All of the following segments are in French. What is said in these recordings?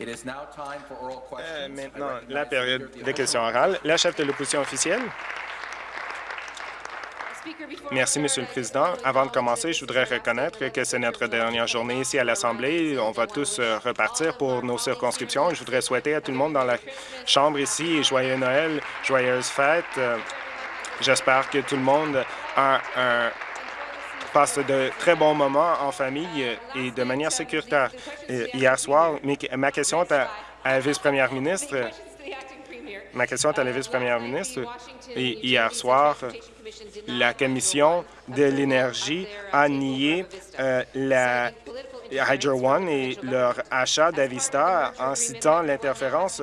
Euh, maintenant, la période des questions orales. La chef de l'opposition officielle. Merci, Monsieur le Président. Avant de commencer, je voudrais reconnaître que c'est notre dernière journée ici à l'Assemblée. On va tous euh, repartir pour nos circonscriptions. Je voudrais souhaiter à tout le monde dans la Chambre ici joyeux Noël, joyeuses fêtes. Euh, j'espère que tout le monde passe de très bons moments en famille et de manière sécuritaire. Hier soir, ma question est à, la vice-première ministre. Ma question est à la vice-première ministre. Hier soir, la Commission de l'énergie a nié euh, la Hydro One et leur achat d'Avista en citant l'interférence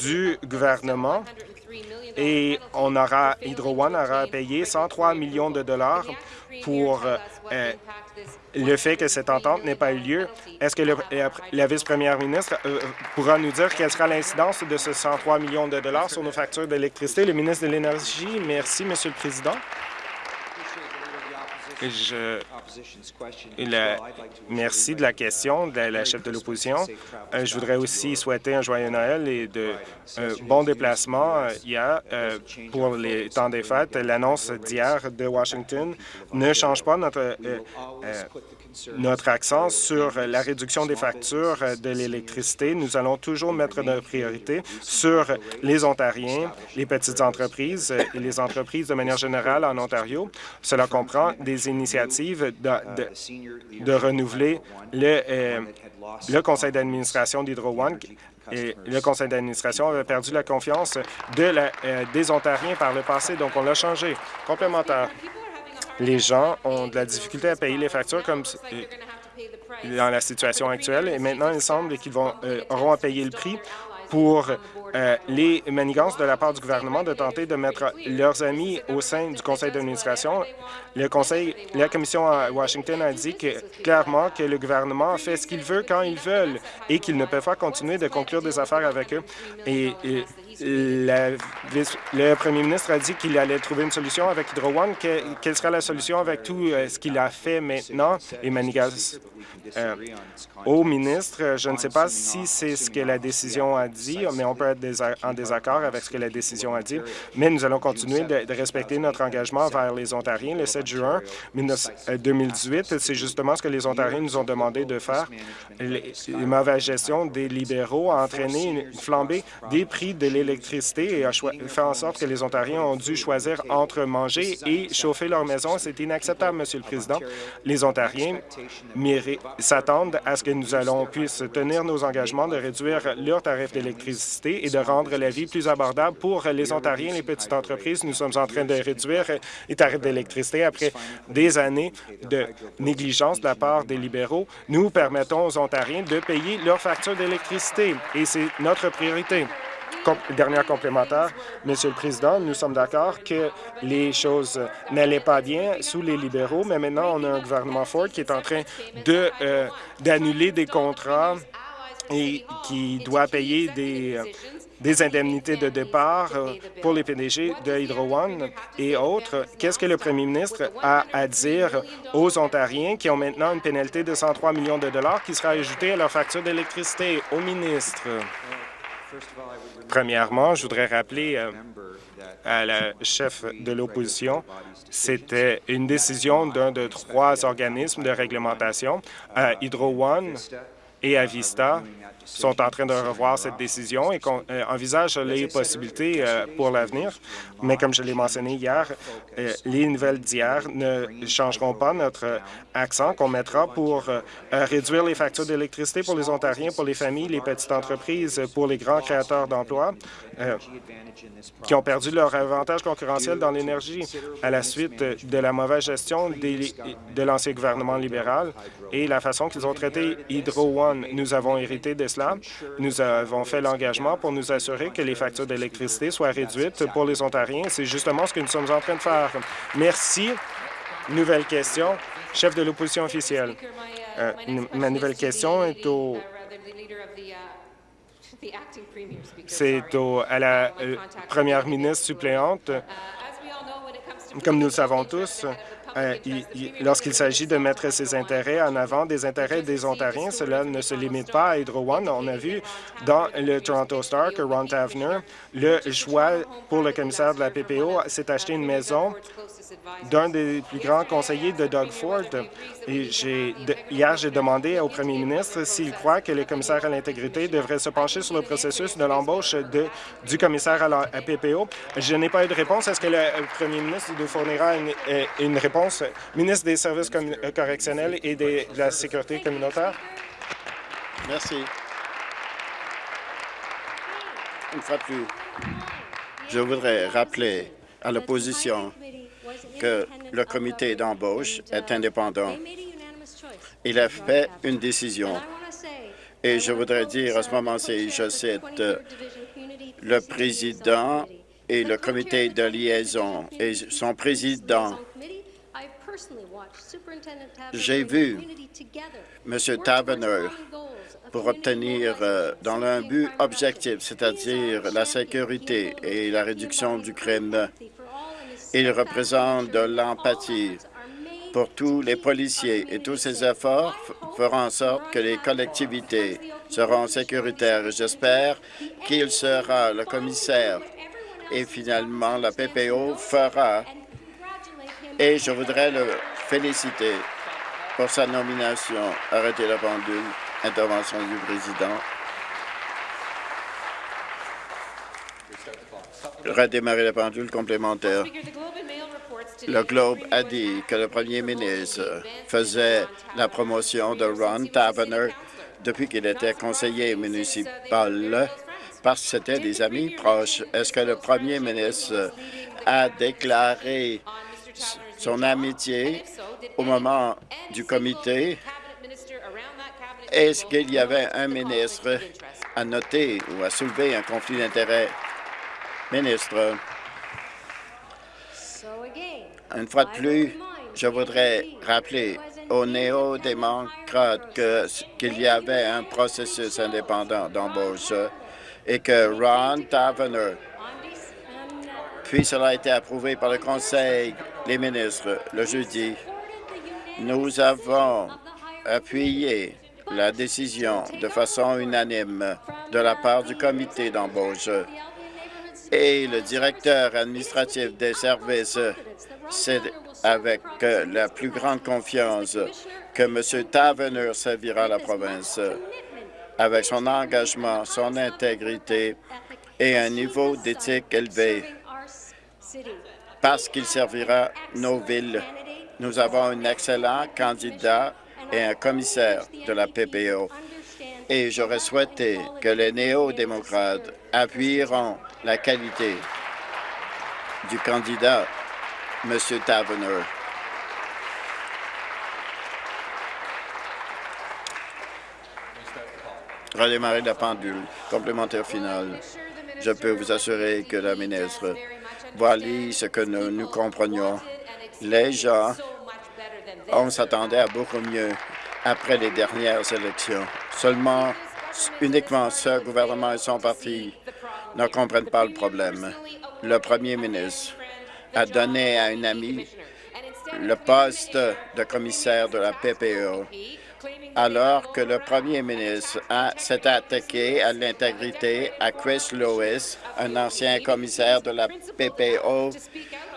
du gouvernement et on aura, Hydro One aura payé 103 millions de dollars pour euh, le fait que cette entente n'ait pas eu lieu. Est-ce que la vice-première ministre euh, pourra nous dire quelle sera l'incidence de ce 103 millions de dollars sur nos factures d'électricité? Le ministre de l'Énergie, merci, Monsieur le Président. Je, merci de la question de la chef de l'opposition. Euh, je voudrais aussi souhaiter un joyeux Noël et de euh, bons déplacements hier pour les temps des fêtes. L'annonce d'hier de Washington ne change pas notre notre accent sur la réduction des factures de l'électricité. Nous allons toujours mettre notre priorité sur les Ontariens, les petites entreprises et les entreprises de manière générale en Ontario. Cela comprend des initiatives de, renouveler le, euh, le conseil d'administration d'Hydro One et le conseil d'administration avait perdu la confiance euh, des Ontariens par le passé, donc on l'a changé. Complémentaire les gens ont de la difficulté à payer les factures comme dans la situation actuelle et maintenant il semble qu'ils euh, auront à payer le prix pour euh, les manigances de la part du gouvernement de tenter de mettre leurs amis au sein du conseil d'administration. Le conseil, la commission à Washington a dit clairement que le gouvernement fait ce qu'il veut quand il veut et qu'il ne peut pas continuer de conclure des affaires avec eux. et le premier ministre a dit qu'il allait trouver une solution avec Hydro One. quelle sera la solution avec tout euh, ce qu'il a fait maintenant et Manigas? Euh, au ministre, je ne sais pas si c'est ce que la décision a dit, mais on peut être en désaccord avec ce que la décision a dit. Mais nous allons continuer de, respecter notre engagement vers les Ontariens. Le 7 juin 2018, euh, c'est justement ce que les Ontariens nous ont demandé de faire. La mauvaise gestion des libéraux a entraîné une flambée des prix de l'électricité et a fait en sorte que les Ontariens ont dû choisir entre manger et chauffer leur maison. C'est inacceptable, Monsieur le Président. Les Ontariens s'attendent à ce que nous allons puisse tenir nos engagements de réduire leurs tarifs d'électricité et de rendre la vie plus abordable pour les Ontariens et les petites entreprises. Nous sommes en train de réduire les tarifs d'électricité après des années de négligence de la part des libéraux. Nous permettons aux Ontariens de payer leurs factures d'électricité et c'est notre priorité dernière complémentaire, Monsieur le Président, nous sommes d'accord que les choses n'allaient pas bien sous les libéraux, mais maintenant, on a un gouvernement Ford qui est en train euh, d'annuler des contrats et qui doit payer des, euh, des indemnités de départ euh, pour les PDG de Hydro One et autres. Qu'est-ce que le premier ministre a à dire aux Ontariens qui ont maintenant une pénalité de 103 millions de dollars qui sera ajoutée à leur facture d'électricité? Au ministre. Premièrement, je voudrais rappeler euh, à la chef de l'opposition, c'était une décision d'un de trois organismes de réglementation, à Hydro One et à Vista, sont en train de revoir cette décision et euh, envisagent les possibilités euh, pour l'avenir. Mais comme je l'ai mentionné hier, euh, les nouvelles d'hier ne changeront pas notre accent qu'on mettra pour réduire les factures d'électricité pour les Ontariens, pour les familles, les petites entreprises, pour les grands créateurs d'emplois qui ont perdu leur avantage concurrentiel dans l'énergie à la suite de la mauvaise gestion de l'ancien gouvernement libéral et la façon qu'ils ont traité Hydro One. Nous avons hérité de nous avons fait l'engagement pour nous assurer que les factures d'électricité soient réduites pour les Ontariens. C'est justement ce que nous sommes en train de faire. Merci. Nouvelle question. Chef de l'opposition officielle. Euh, ma nouvelle question est au c'est à la euh, première ministre suppléante. Comme nous le savons tous, lorsqu'il s'agit de mettre ses intérêts en avant des intérêts des Ontariens. Cela ne se limite pas à Hydro One. On a vu dans le Toronto Star que Ron Tavener, le choix pour le commissaire de la PPO, s'est acheté une maison d'un des plus grands conseillers de Doug Ford. Et hier, j'ai demandé au premier ministre s'il croit que le commissaire à l'intégrité devrait se pencher sur le processus de l'embauche du commissaire à la PPO. Je n'ai pas eu de réponse. Est-ce que le premier ministre nous fournira une, euh, une réponse? Ministre des Services euh, correctionnels et de la Sécurité communautaire. Merci. Une fois de plus, je voudrais rappeler à l'opposition que le comité d'embauche est indépendant. Il a fait une décision. Et je voudrais dire à ce moment-ci, je cite, le président et le comité de liaison et son président. J'ai vu M. Tavener pour obtenir euh, dans un but objectif, c'est-à-dire la sécurité et la réduction du crime. Il représente de l'empathie pour tous les policiers et tous ces efforts feront en sorte que les collectivités seront sécuritaires. J'espère qu'il sera le commissaire et finalement la PPO fera et je voudrais le féliciter pour sa nomination. Arrêtez la pendule. Intervention du président. Redémarrer la pendule complémentaire. Le Globe a dit que le premier ministre faisait la promotion de Ron Tavener depuis qu'il était conseiller municipal parce que c'était des amis proches. Est-ce que le premier ministre a déclaré son amitié au moment du comité? Est-ce qu'il y avait un ministre à noter ou à soulever un conflit d'intérêts? Ministre, une fois de plus, je voudrais rappeler aux néo-démocrates qu'il y avait un processus indépendant d'embauche et que Ron Tavener, puis cela a été approuvé par le Conseil des ministres le jeudi, nous avons appuyé la décision de façon unanime de la part du comité d'embauche et le directeur administratif des services, c'est avec la plus grande confiance que M. Tavener servira la province avec son engagement, son intégrité et un niveau d'éthique élevé parce qu'il servira nos villes. Nous avons un excellent candidat et un commissaire de la PPO. Et j'aurais souhaité que les néo-démocrates appuieront la qualité du candidat, M. Tavener. redémarrer la pendule. Complémentaire final. Je peux vous assurer que la ministre voilà ce que nous, nous comprenions. Les gens, on s'attendait à beaucoup mieux après les dernières élections. Seulement, uniquement ce gouvernement et son parti ne comprennent pas le problème. Le premier ministre a donné à un ami le poste de commissaire de la PPO alors que le premier ministre s'est attaqué à l'intégrité à Chris Lewis, un ancien commissaire de la PPO,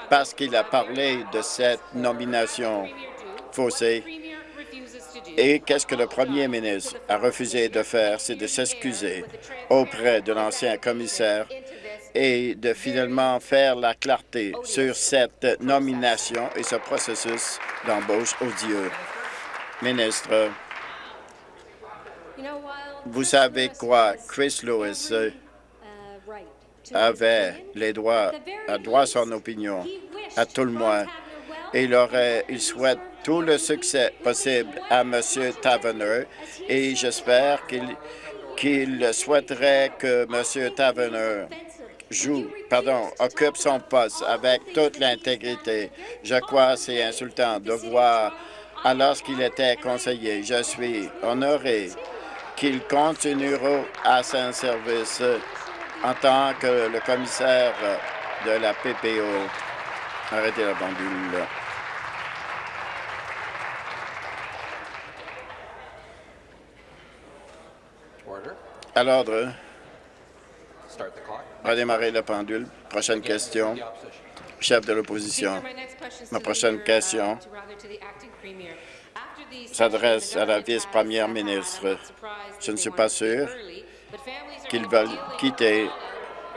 parce qu'il a parlé de cette nomination faussée. Et qu'est-ce que le premier ministre a refusé de faire, c'est de s'excuser auprès de l'ancien commissaire et de finalement faire la clarté sur cette nomination et ce processus d'embauche odieux. Ministre, vous savez quoi? Chris Lewis euh, avait les droits, a droit à son opinion, à tout le monde. Et il, aurait, il souhaite tout le succès possible à M. Tavener et j'espère qu'il souhaiterait que M. Tavener joue, pardon, occupe son poste avec toute l'intégrité. Je crois que c'est insultant de voir alors qu'il était conseiller. Je suis honoré qu'il continuera à son service en tant que le commissaire de la PPO. Arrêtez la pendule. À l'ordre. Redémarrer la pendule. Prochaine question. Chef de l'opposition. Ma prochaine question s'adresse à la vice-première ministre. Je ne suis pas sûr qu'ils veulent quitter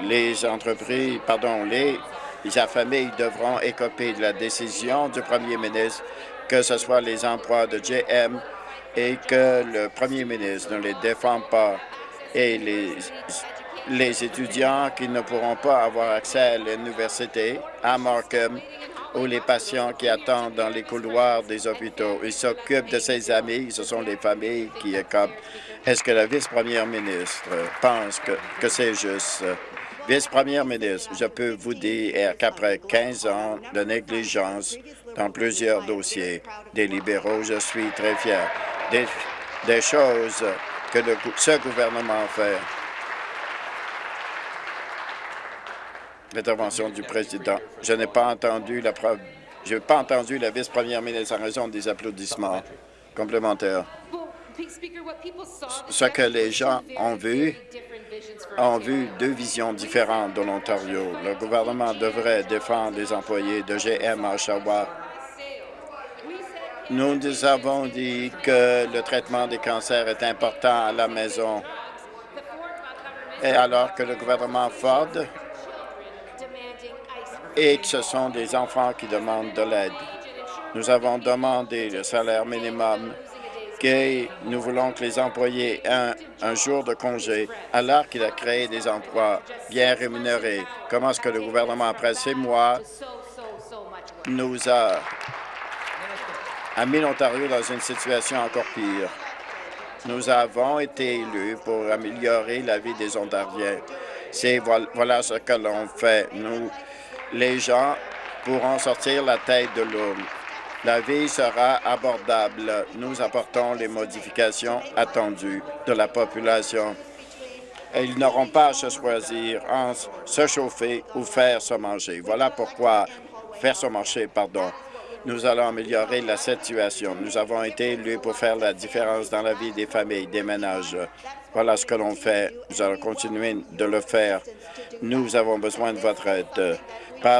les entreprises, pardon, les, familles devront écoper de la décision du premier ministre, que ce soit les emplois de GM et que le premier ministre ne les défend pas et les, les étudiants qui ne pourront pas avoir accès à l'université à Markham ou les patients qui attendent dans les couloirs des hôpitaux. Ils s'occupent de ses amis, ce sont les familles qui écopent. Est-ce que la vice-première ministre pense que, que c'est juste? Vice-première ministre, je peux vous dire qu'après 15 ans de négligence dans plusieurs dossiers des libéraux, je suis très fier des, des choses que le, ce gouvernement fait. L'intervention du président. Je n'ai pas entendu la la vice-première ministre en raison des applaudissements complémentaires. Ce que les gens ont vu, ont vu deux visions différentes de l'Ontario. Le gouvernement devrait défendre les employés de GM à Oshawa. Nous nous avons dit que le traitement des cancers est important à la maison. Et alors que le gouvernement Ford et que ce sont des enfants qui demandent de l'aide. Nous avons demandé le salaire minimum, que nous voulons que les employés aient un, jour de congé, alors qu'il a créé des emplois bien rémunérés. Comment est-ce que le gouvernement, après six mois, nous a, a mis l'Ontario dans une situation encore pire? Nous avons été élus pour améliorer la vie des Ontariens. C'est voilà ce que l'on fait. Nous les gens pourront sortir la tête de l'eau. La vie sera abordable. Nous apportons les modifications attendues de la population. Et ils n'auront pas à se choisir en se chauffer ou faire se manger. Voilà pourquoi faire se manger, pardon. Nous allons améliorer la situation. Nous avons été élus pour faire la différence dans la vie des familles, des ménages. Voilà ce que l'on fait. Nous allons continuer de le faire. Nous avons besoin de votre aide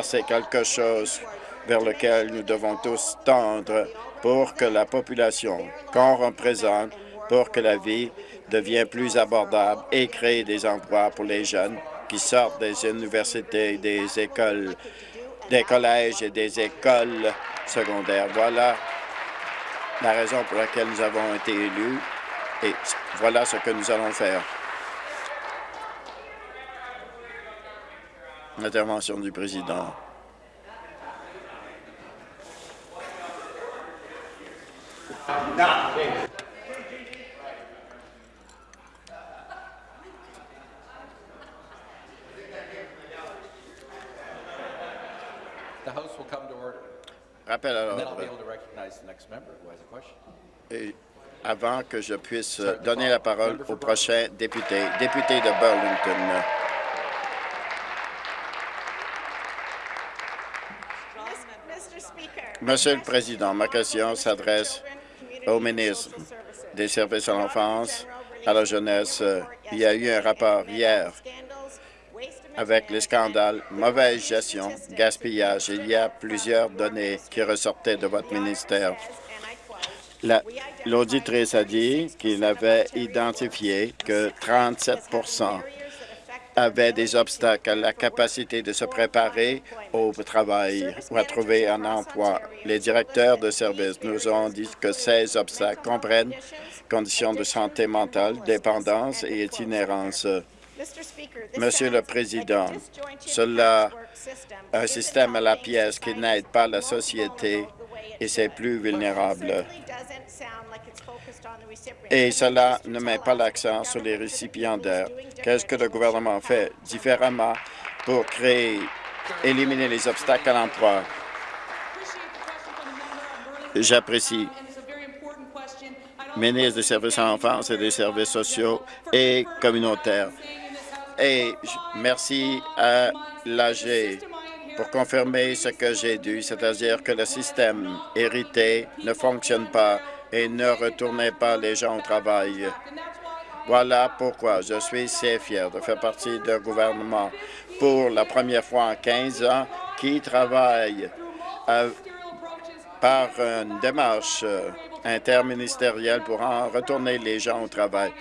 c'est quelque chose vers lequel nous devons tous tendre pour que la population qu'on représente, pour que la vie devienne plus abordable et créer des emplois pour les jeunes qui sortent des universités, des écoles, des collèges et des écoles secondaires. Voilà la raison pour laquelle nous avons été élus et voilà ce que nous allons faire. Intervention du président. Rappel à l'ordre. Et avant que je puisse donner la parole au prochain député, député de Burlington. Monsieur le Président, ma question s'adresse au ministre des Services à l'enfance, à la jeunesse. Il y a eu un rapport hier avec les scandales, mauvaise gestion, gaspillage. Il y a plusieurs données qui ressortaient de votre ministère. L'auditrice a dit qu'il avait identifié que 37% avaient des obstacles à la capacité de se préparer au travail ou à trouver un emploi. Les directeurs de services nous ont dit que ces obstacles comprennent conditions de santé mentale, dépendance et itinérance. Monsieur le Président, cela un système à la pièce qui n'aide pas la société et ses plus vulnérables et cela ne met pas l'accent sur les récipiendaires. Qu'est-ce que le gouvernement fait différemment pour créer, éliminer les obstacles à l'emploi? J'apprécie. Ministre des services à l'enfance et des services sociaux et communautaires. Et merci à l'AG pour confirmer ce que j'ai dit, c'est-à-dire que le système hérité ne fonctionne pas et ne retournez pas les gens au travail. Voilà pourquoi je suis si fier de faire partie d'un gouvernement pour la première fois en 15 ans qui travaille par une démarche interministérielle pour en retourner les gens au travail.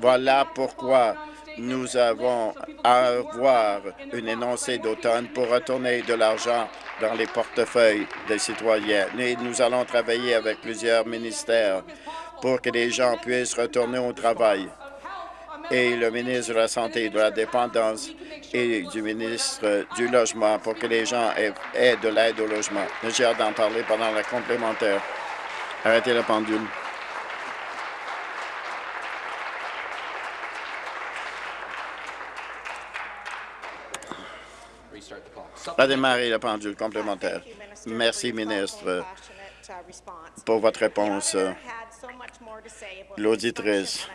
Voilà pourquoi nous avons à avoir une énoncé d'automne pour retourner de l'argent dans les portefeuilles des citoyens. Et nous allons travailler avec plusieurs ministères pour que les gens puissent retourner au travail. Et le ministre de la Santé et de la Dépendance et du ministre du Logement pour que les gens aient, de l'aide au logement. J'ai hâte d'en parler pendant la complémentaire. Arrêtez la pendule. Redémarrer la pendule complémentaire. Merci, ministre, pour votre réponse. L'auditrice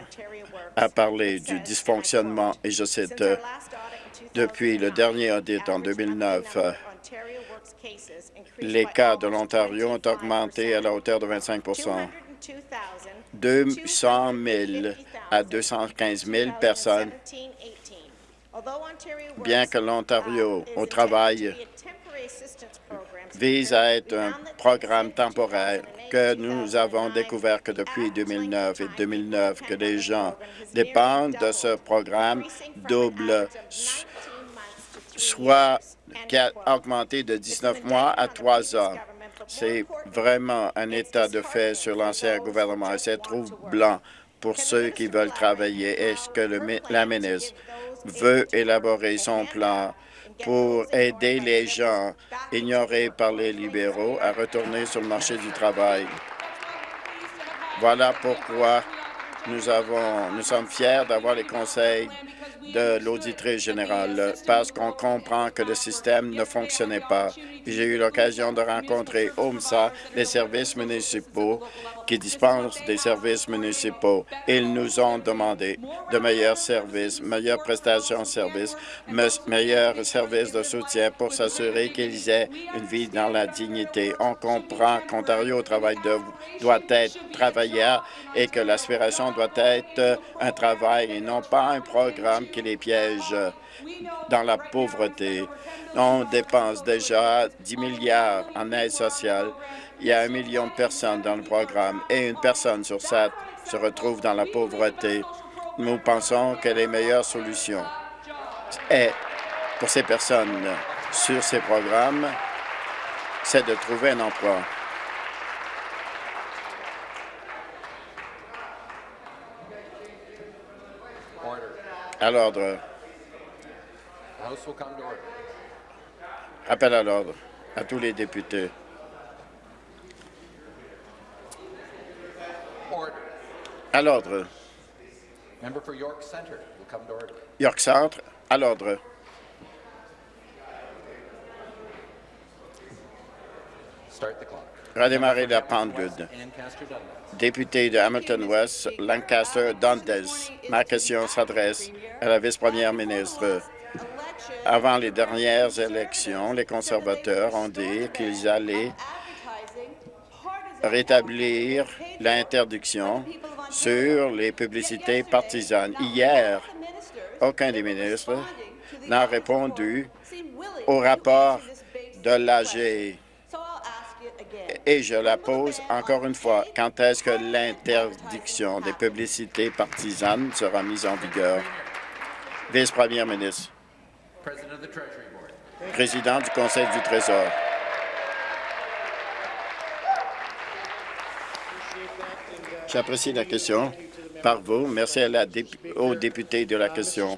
a parlé du dysfonctionnement, et je cite, depuis le dernier audit en 2009, les cas de l'Ontario ont augmenté à la hauteur de 25 200 000 à 215 000 personnes Bien que l'Ontario au travail vise à être un programme temporaire que nous avons découvert que depuis 2009 et 2009 que les gens dépendent de ce programme double, soit qui a augmenté de 19 mois à 3 ans. C'est vraiment un état de fait sur l'ancien gouvernement et c'est troublant pour ceux qui veulent travailler. Est-ce que le, la ministre veut élaborer son plan pour aider les gens ignorés par les libéraux à retourner sur le marché du travail. Voilà pourquoi nous, avons, nous sommes fiers d'avoir les conseils de l'auditrice générale parce qu'on comprend que le système ne fonctionnait pas. J'ai eu l'occasion de rencontrer OMSA, les services municipaux qui dispensent des services municipaux. Ils nous ont demandé de meilleurs services, meilleures prestations de services, meilleurs services de soutien pour s'assurer qu'ils aient une vie dans la dignité. On comprend qu'Ontario travail doit être travailleur et que l'aspiration doit être un travail et non pas un programme qui les piège dans la pauvreté. On dépense déjà 10 milliards en aide sociale. Il y a un million de personnes dans le programme et une personne sur sept se retrouve dans la pauvreté. Nous pensons que les meilleures solutions est pour ces personnes sur ces programmes, c'est de trouver un emploi. À l'ordre. Appel à l'ordre à tous les députés. À l'ordre. York Centre, à l'ordre. Redémarrer la pendule. Député de Hamilton West, Lancaster, Dundas. Ma question s'adresse à la vice-première ministre. Avant les dernières élections, les conservateurs ont dit qu'ils allaient rétablir l'interdiction sur les publicités partisanes. Hier, aucun des ministres n'a répondu au rapport de l'AG. Et je la pose encore une fois. Quand est-ce que l'interdiction des publicités partisanes sera mise en vigueur? Vice-première ministre. Président du Conseil du Trésor. J'apprécie la question par vous. Merci à la aux députés de la question.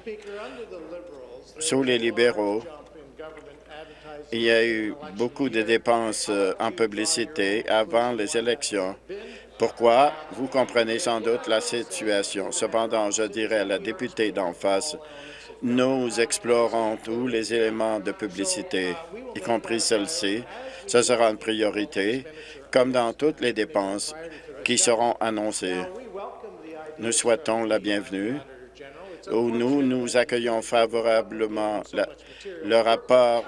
Sous les libéraux, il y a eu beaucoup de dépenses euh, en publicité avant les élections. Pourquoi? Vous comprenez sans doute la situation. Cependant, je dirais à la députée d'en face, nous explorons tous les éléments de publicité, y compris celle-ci. Ce sera une priorité, comme dans toutes les dépenses qui seront annoncées. Nous souhaitons la bienvenue où nous nous accueillons favorablement le rapport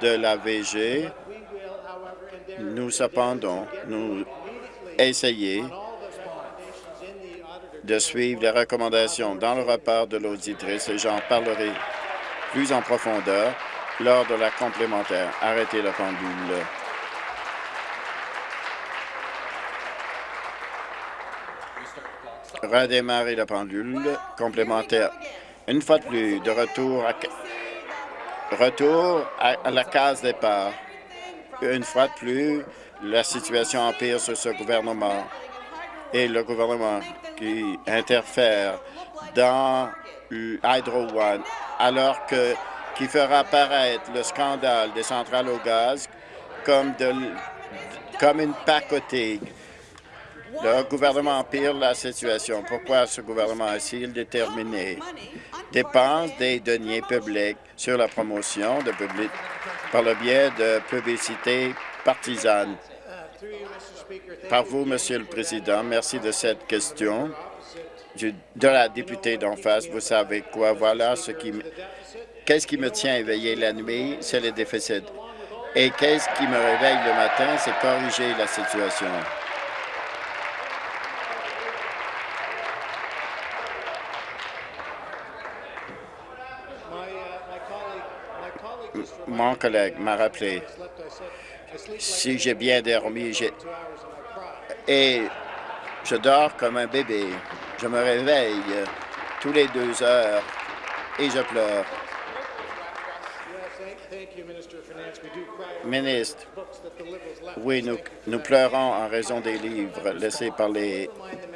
de la VG. Nous, cependant, nous essayer de suivre les recommandations dans le rapport de l'auditrice et j'en parlerai plus en profondeur lors de la complémentaire. Arrêtez la pendule. Redémarrer la pendule complémentaire. Une fois de plus, de retour à, retour à, la case départ. Une fois de plus, la situation empire sur ce gouvernement et le gouvernement qui interfère dans Hydro One, alors que qui fera apparaître le scandale des centrales au gaz comme, comme une pacotille. Le gouvernement empire la situation. Pourquoi ce gouvernement a-t-il déterminé? Dépense des deniers publics sur la promotion de public par le biais de publicité partisane? Par vous, Monsieur le Président, merci de cette question. de la députée d'en face, vous savez quoi? Voilà ce qui... Qu'est-ce qui me tient éveillé la nuit? C'est le déficit. Et qu'est-ce qui me réveille le matin? C'est corriger la situation. Mon collègue m'a rappelé, si j'ai bien dormi, et je dors comme un bébé. Je me réveille tous les deux heures et je pleure. Ministre, oui, nous, pleurons en raison des livres laissés par les,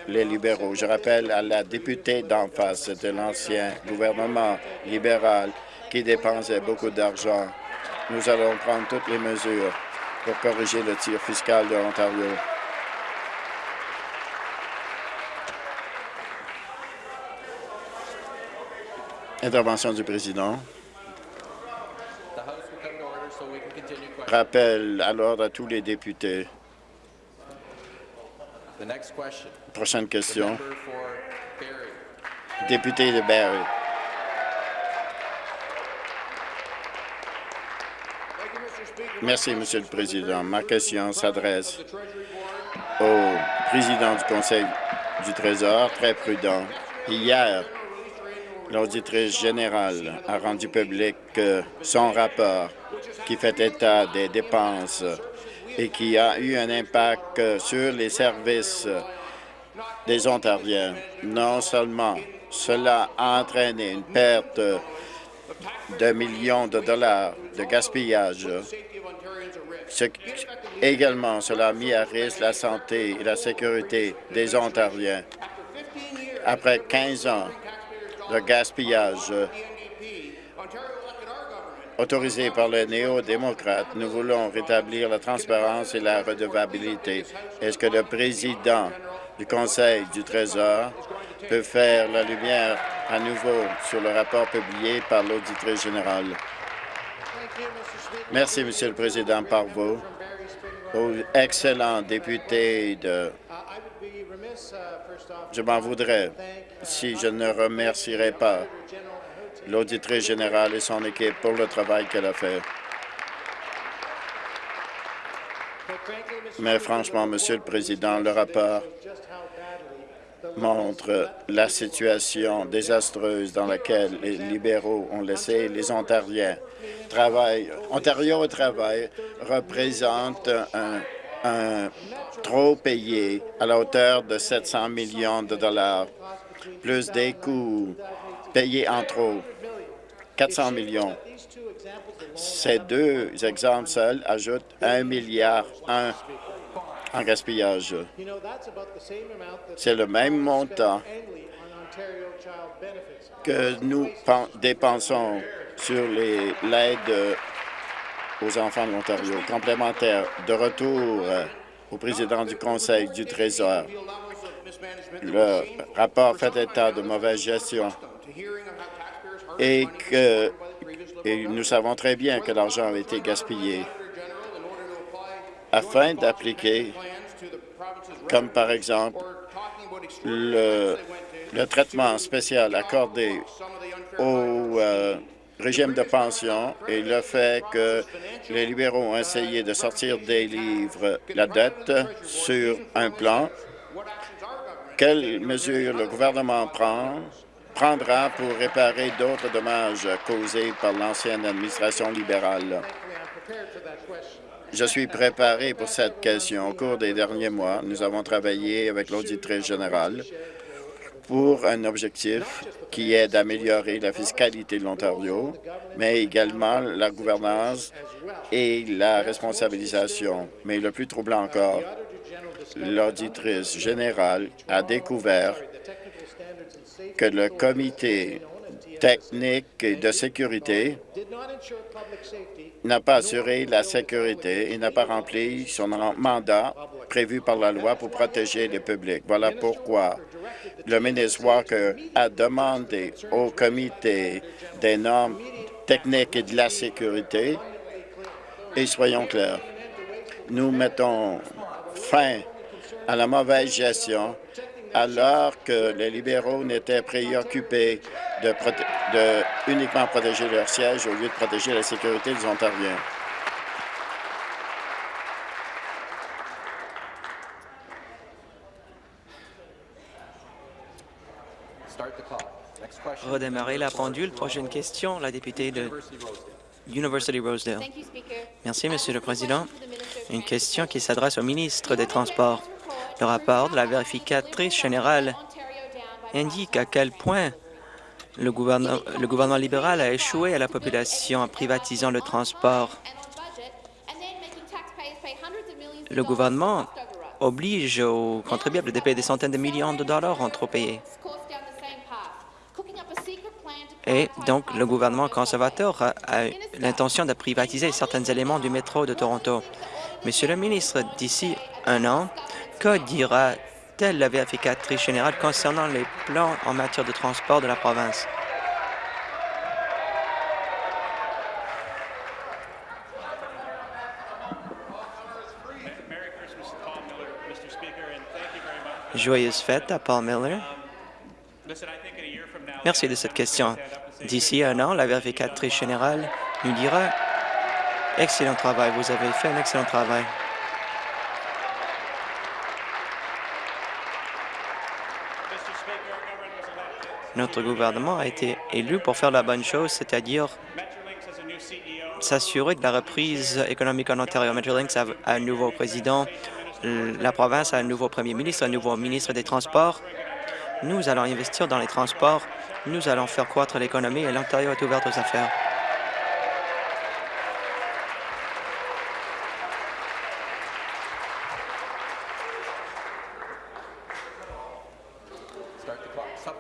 les libéraux. Je rappelle à la députée d'en face de l'ancien gouvernement libéral qui dépensait beaucoup d'argent. Nous allons prendre toutes les mesures pour corriger le tir fiscal de l'Ontario. Intervention du président. Rappel à l'ordre à tous les députés. Prochaine question. Député de Barrie. Merci, Monsieur le Président. Ma question s'adresse au président du Conseil du Trésor, très prudent. Hier, l'auditrice générale a rendu public son rapport qui fait état des dépenses et qui a eu un impact sur les services des Ontariens. Non seulement cela a entraîné une perte de millions de dollars de gaspillage, également, cela a mis à risque la santé et la sécurité des Ontariens. Après 15 ans de gaspillage autorisé par les néo-démocrates, nous voulons rétablir la transparence et la redevabilité. Est-ce que le président du Conseil du Trésor peut faire la lumière à nouveau sur le rapport publié par l'auditrice générale? Merci, Monsieur le Président, par vous. Aux excellents députés de... Je m'en voudrais si je ne remercierais pas l'auditrice générale et son équipe pour le travail qu'elle a fait. Mais franchement, Monsieur le Président, le rapport montre la situation désastreuse dans laquelle les libéraux ont laissé les Ontariens. Ontario au travail représente un, trop payé à la hauteur de 700 millions de dollars, plus des coûts payés en trop, 400 millions. Ces deux exemples seuls ajoutent un milliard un en gaspillage. C'est le même montant que nous dépensons sur l'aide aux enfants de l'Ontario. Complémentaire de retour euh, au président du Conseil du Trésor. Le rapport fait état de mauvaise gestion et que et nous savons très bien que l'argent a été gaspillé afin d'appliquer, comme par exemple le, traitement spécial accordé au euh, régime de pension et le fait que les libéraux ont essayé de sortir des livres la dette sur un plan Quelles mesures le gouvernement prend, prendra pour réparer d'autres dommages causés par l'ancienne administration libérale? Je suis préparé pour cette question. Au cours des derniers mois, nous avons travaillé avec l'auditrice générale pour un objectif qui est d'améliorer la fiscalité de l'Ontario, mais également la gouvernance et la responsabilisation. Mais le plus troublant encore, l'auditrice générale a découvert que le comité technique de sécurité n'a pas assuré la sécurité et n'a pas rempli son mandat prévu par la loi pour protéger le public. Voilà pourquoi le ministre Walker a demandé au comité des normes techniques et de la sécurité, et soyons clairs, nous mettons fin à la mauvaise gestion alors que les libéraux n'étaient préoccupés de, de, uniquement protéger leur siège au lieu de protéger la sécurité des Ontariens. Redémarrer la pendule. Prochaine question, la députée de University Rosedale. Merci, Monsieur le Président. Une question qui s'adresse au ministre des Transports. Le rapport de la vérificatrice générale indique à quel point le gouvernement, libéral a échoué à la population en privatisant le transport. Le gouvernement oblige aux contribuables de payer des centaines de millions de dollars en trop payés. Et donc, le gouvernement conservateur a, a l'intention de privatiser certains éléments du métro de Toronto. Monsieur le ministre, d'ici un an, que dira-t-elle la vérificatrice générale concernant les plans en matière de transport de la province? Joyeuse fête à Paul Miller. Merci de cette question. D'ici un an, la vérificatrice générale nous dira « Excellent travail, vous avez fait un excellent travail ». Notre gouvernement a été élu pour faire la bonne chose, c'est-à-dire s'assurer de la reprise économique en Ontario. Metrolinx a un nouveau président, la province a un nouveau premier ministre, un nouveau ministre des Transports. Nous allons investir dans les transports, nous allons faire croître l'économie et l'Ontario est ouvert aux affaires.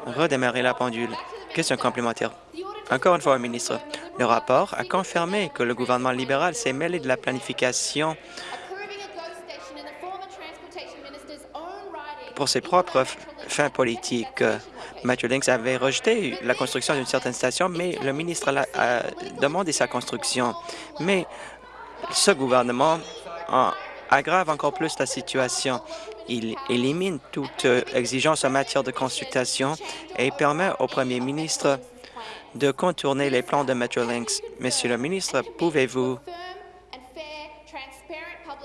Redémarrer la pendule. Question complémentaire. Encore une fois, ministre, le rapport a confirmé que le gouvernement libéral s'est mêlé de la planification pour ses propres fins politiques. Matthew Links avait rejeté la construction d'une certaine station, mais le ministre a demandé sa construction. Mais ce gouvernement aggrave encore plus la situation. Il élimine toute euh, exigence en matière de consultation et permet au premier ministre de contourner les plans de Metrolinx. Monsieur le ministre, pouvez-vous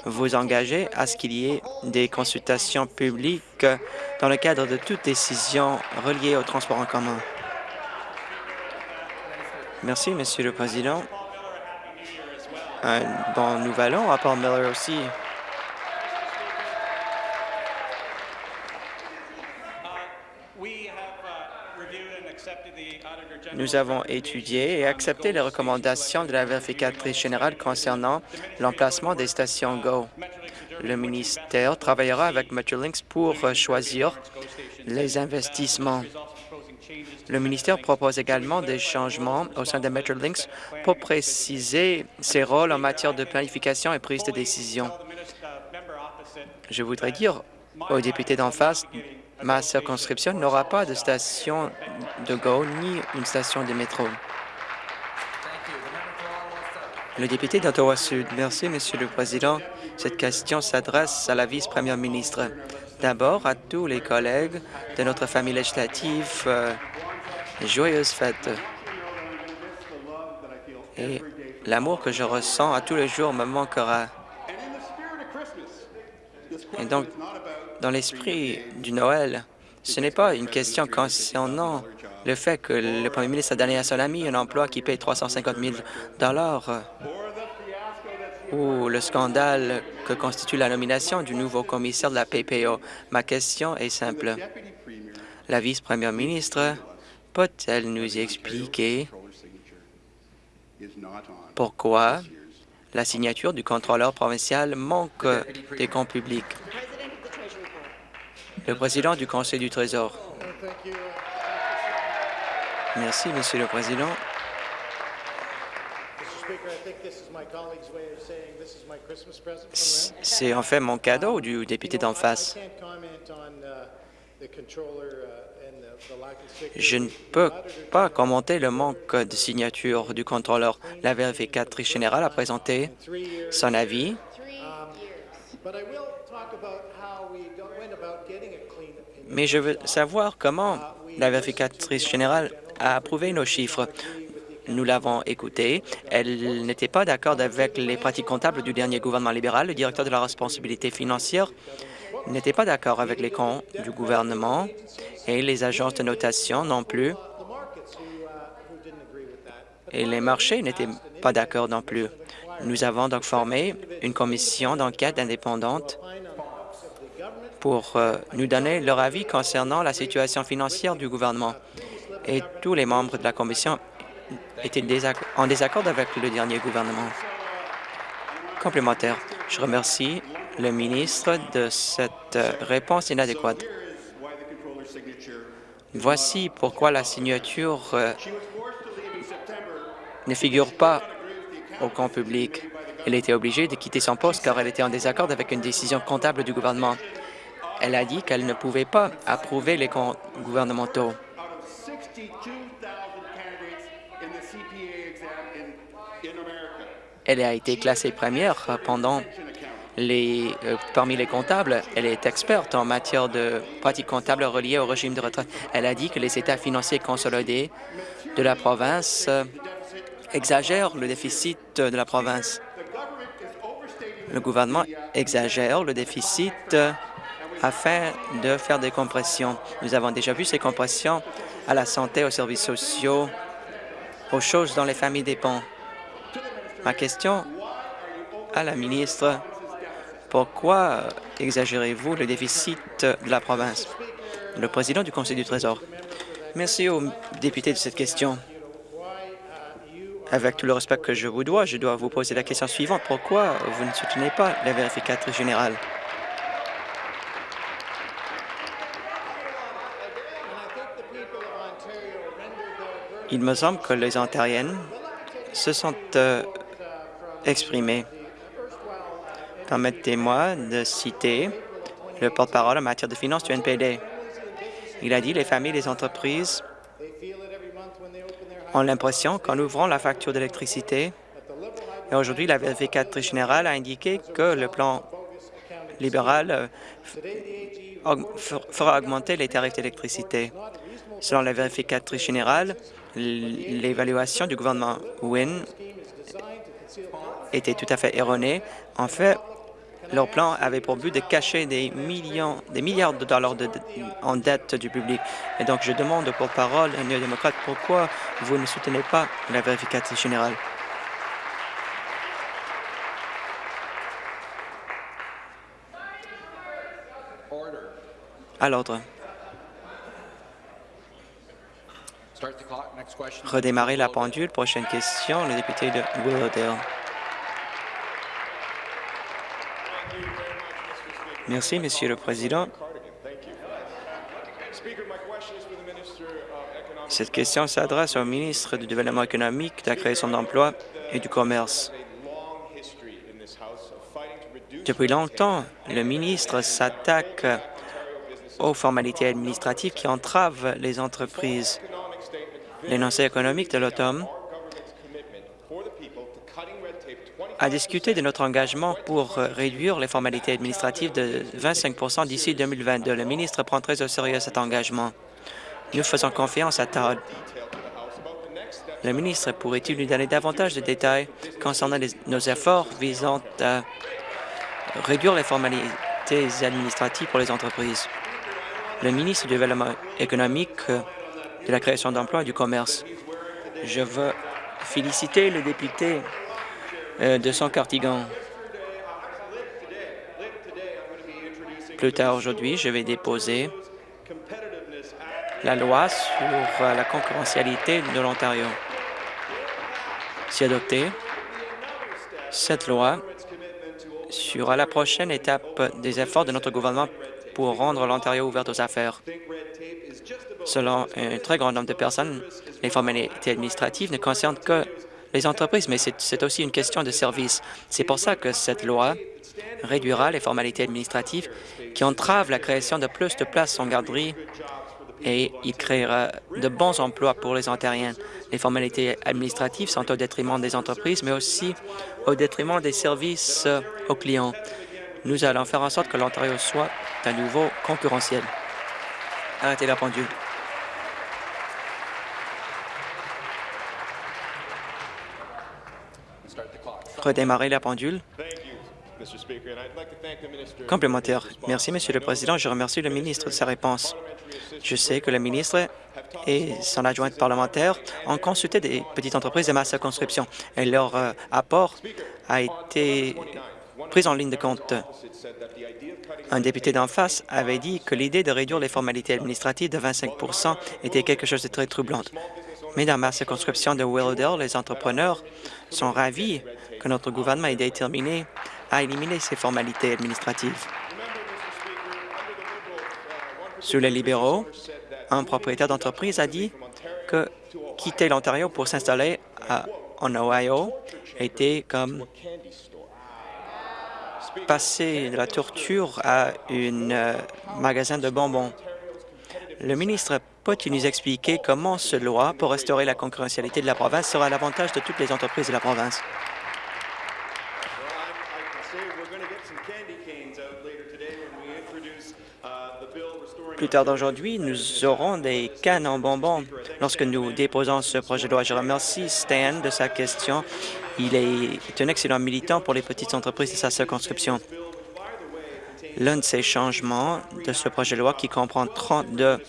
vous engager à ce qu'il y ait des consultations publiques dans le cadre de toute décision reliée au transport en commun? Merci, Monsieur le Président. Un bon nouvel an à Paul Miller aussi. Nous avons étudié et accepté les recommandations de la vérificatrice générale concernant l'emplacement des stations GO. Le ministère travaillera avec Metrolinx pour choisir les investissements. Le ministère propose également des changements au sein de Metrolinx pour préciser ses rôles en matière de planification et prise de décision. Je voudrais dire aux députés d'en face ma circonscription n'aura pas de station de GO ni une station de métro. Le député d'Ottawa-Sud. Merci, Monsieur le Président. Cette question s'adresse à la vice-première ministre. D'abord, à tous les collègues de notre famille législative, euh, joyeuse fête. Et l'amour que je ressens à tous les jours me manquera. Et donc, dans l'esprit du Noël, Ce n'est pas une question concernant le fait que le premier ministre a donné à son ami un emploi qui paye 350 000 ou le scandale que constitue la nomination du nouveau commissaire de la PPO. Ma question est simple. La vice-première ministre peut-elle nous expliquer pourquoi la signature du contrôleur provincial manque des comptes publics? Le président du Conseil du Trésor. Merci, Monsieur le Président. C'est en fait mon cadeau du député d'en face. Je ne peux pas commenter le manque de signature du contrôleur. La vérificatrice générale a présenté son avis. Mais je veux savoir comment la vérificatrice générale a approuvé nos chiffres. Nous l'avons écoutée. Elle n'était pas d'accord avec les pratiques comptables du dernier gouvernement libéral. Le directeur de la responsabilité financière n'était pas d'accord avec les comptes du gouvernement et les agences de notation non plus. Et les marchés n'étaient pas d'accord non plus. Nous avons donc formé une commission d'enquête indépendante pour euh, nous donner leur avis concernant la situation financière du gouvernement. Et tous les membres de la commission étaient en désaccord avec le dernier gouvernement. Complémentaire. Je remercie le ministre de cette réponse inadéquate. Voici pourquoi la signature euh, ne figure pas au compte public. Elle était obligée de quitter son poste car elle était en désaccord avec une décision comptable du gouvernement. Elle a dit qu'elle ne pouvait pas approuver les comptes gouvernementaux. Elle a été classée première pendant les, euh, parmi les comptables. Elle est experte en matière de pratiques comptables reliées au régime de retraite. Elle a dit que les états financiers consolidés de la province euh, exagèrent le déficit de la province. Le gouvernement exagère le déficit euh, afin de faire des compressions. Nous avons déjà vu ces compressions à la santé, aux services sociaux, aux choses dont les familles dépendent. Ma question à la ministre, pourquoi exagérez-vous le déficit de la province? Le président du Conseil du Trésor. Merci aux députés de cette question. Avec tout le respect que je vous dois, je dois vous poser la question suivante. Pourquoi vous ne soutenez pas la vérificatrice générale? Il me semble que les Ontariennes se sont euh, exprimé. Permettez-moi de citer le porte-parole en matière de finances du NPD. Il a dit les familles et les entreprises ont l'impression qu'en ouvrant la facture d'électricité, et aujourd'hui la vérificatrice générale a indiqué que le plan libéral euh, fera augmenter les tarifs d'électricité. Selon la vérificatrice générale, l'évaluation du gouvernement Wynne était tout à fait erroné. En fait, leur plan avait pour but de cacher des millions, des milliards de dollars en dette du public. Et donc, je demande pour parole à néo-démocrate pourquoi vous ne soutenez pas la vérificatrice générale? À l'ordre. Redémarrer la pendule. Prochaine question, le député de Willowdale. Merci, Monsieur le Président. Cette question s'adresse au ministre du Développement économique, de la création d'emplois et du commerce. Depuis longtemps, le ministre s'attaque aux formalités administratives qui entravent les entreprises. L'énoncé économique de l'automne a discuté de notre engagement pour réduire les formalités administratives de 25% d'ici 2022. Le ministre prend très au sérieux cet engagement. Nous faisons confiance à Todd. Le ministre pourrait-il nous donner davantage de détails concernant nos efforts visant à réduire les formalités administratives pour les entreprises? le ministre du Développement économique, de la création d'emplois et du commerce. Je veux féliciter le député euh, de son Cartigan. Plus tard aujourd'hui, je vais déposer la loi sur euh, la concurrentialité de l'Ontario. Si adoptée, cette loi sera la prochaine étape des efforts de notre gouvernement pour rendre l'Ontario ouvert aux affaires. Selon un très grand nombre de personnes, les formalités administratives ne concernent que les entreprises, mais c'est aussi une question de service. C'est pour ça que cette loi réduira les formalités administratives qui entravent la création de plus de places en garderie et il créera de bons emplois pour les Ontariens. Les formalités administratives sont au détriment des entreprises, mais aussi au détriment des services aux clients. Nous allons faire en sorte que l'Ontario soit à nouveau concurrentiel. Arrêtez la pendule. Redémarrer la pendule. Complémentaire. Merci, Monsieur le Président. Je remercie le ministre de sa réponse. Je sais que le ministre et son adjointe parlementaire ont consulté des petites entreprises de ma circonscription et leur euh, apport a été prise en ligne de compte. Un député d'en face avait dit que l'idée de réduire les formalités administratives de 25% était quelque chose de très troublant. Mais dans ma circonscription de Willowdale, les entrepreneurs sont ravis que notre gouvernement ait déterminé à éliminer ces formalités administratives. Sous les libéraux, un propriétaire d'entreprise a dit que quitter l'Ontario pour s'installer en Ohio était comme passer de la torture à un euh, magasin de bonbons. Le ministre peut-il nous expliquer comment ce loi pour restaurer la concurrentialité de la province sera à l'avantage de toutes les entreprises de la province? Plus tard d'aujourd'hui, nous aurons des cannes en bonbons lorsque nous déposons ce projet de loi. Je remercie Stan de sa question il est un excellent militant pour les petites entreprises de sa circonscription. L'un de ces changements de ce projet de loi, qui comprend 32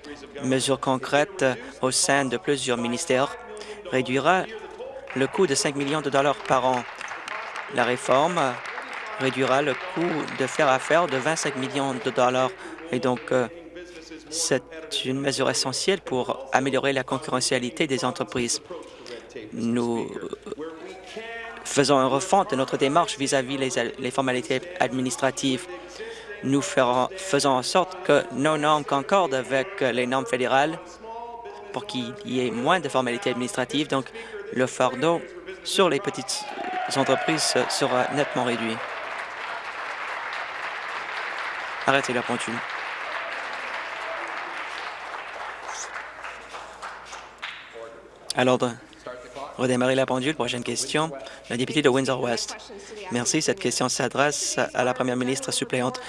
mesures concrètes au sein de plusieurs ministères, réduira le coût de 5 millions de dollars par an. La réforme réduira le coût de faire affaire de 25 millions de dollars. Et donc, euh, c'est une mesure essentielle pour améliorer la concurrentialité des entreprises. Nous faisons un refonte de notre démarche vis-à-vis les, formalités administratives. Nous faisons en sorte que nos normes concordent avec les normes fédérales pour qu'il y ait moins de formalités administratives. Donc, le fardeau sur les petites entreprises sera nettement réduit. Arrêtez la pendule. À l'ordre redémarrer la pendule. Prochaine question, la députée de Windsor-West. Merci. Cette question s'adresse à la première ministre suppléante.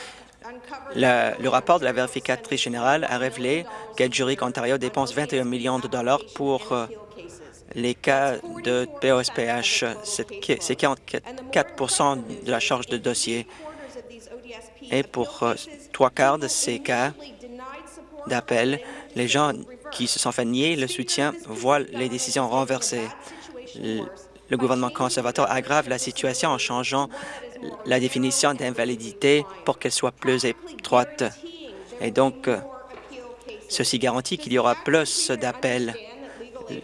le rapport de la vérificatrice générale a révélé qu'Edjuric Ontario dépense 21 millions de dollars pour euh, les cas de POSPH. C'est 44% de la charge de dossier. Et pour euh, trois quarts de ces cas d'appel, les gens qui se sont fait nier le soutien voient les décisions renversées le gouvernement conservateur aggrave la situation en changeant la définition d'invalidité pour qu'elle soit plus étroite. Et donc, ceci garantit qu'il y aura plus d'appels.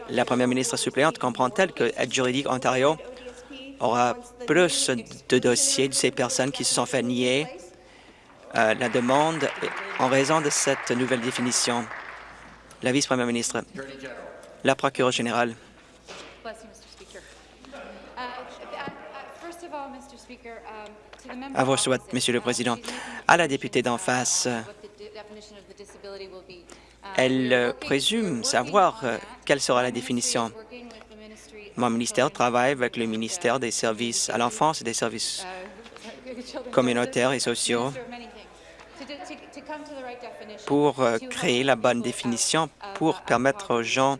La première ministre suppléante comprend-elle que Aide juridique Ontario aura plus de dossiers de ces personnes qui se sont fait nier euh, la demande en raison de cette nouvelle définition? La vice-première ministre, la procureure générale. À vos souhaits, Monsieur le Président. À la députée d'en face, elle euh, présume savoir euh, quelle sera la définition. Mon ministère travaille avec le ministère des services à l'enfance et des services communautaires et sociaux pour euh, créer la bonne définition pour permettre aux gens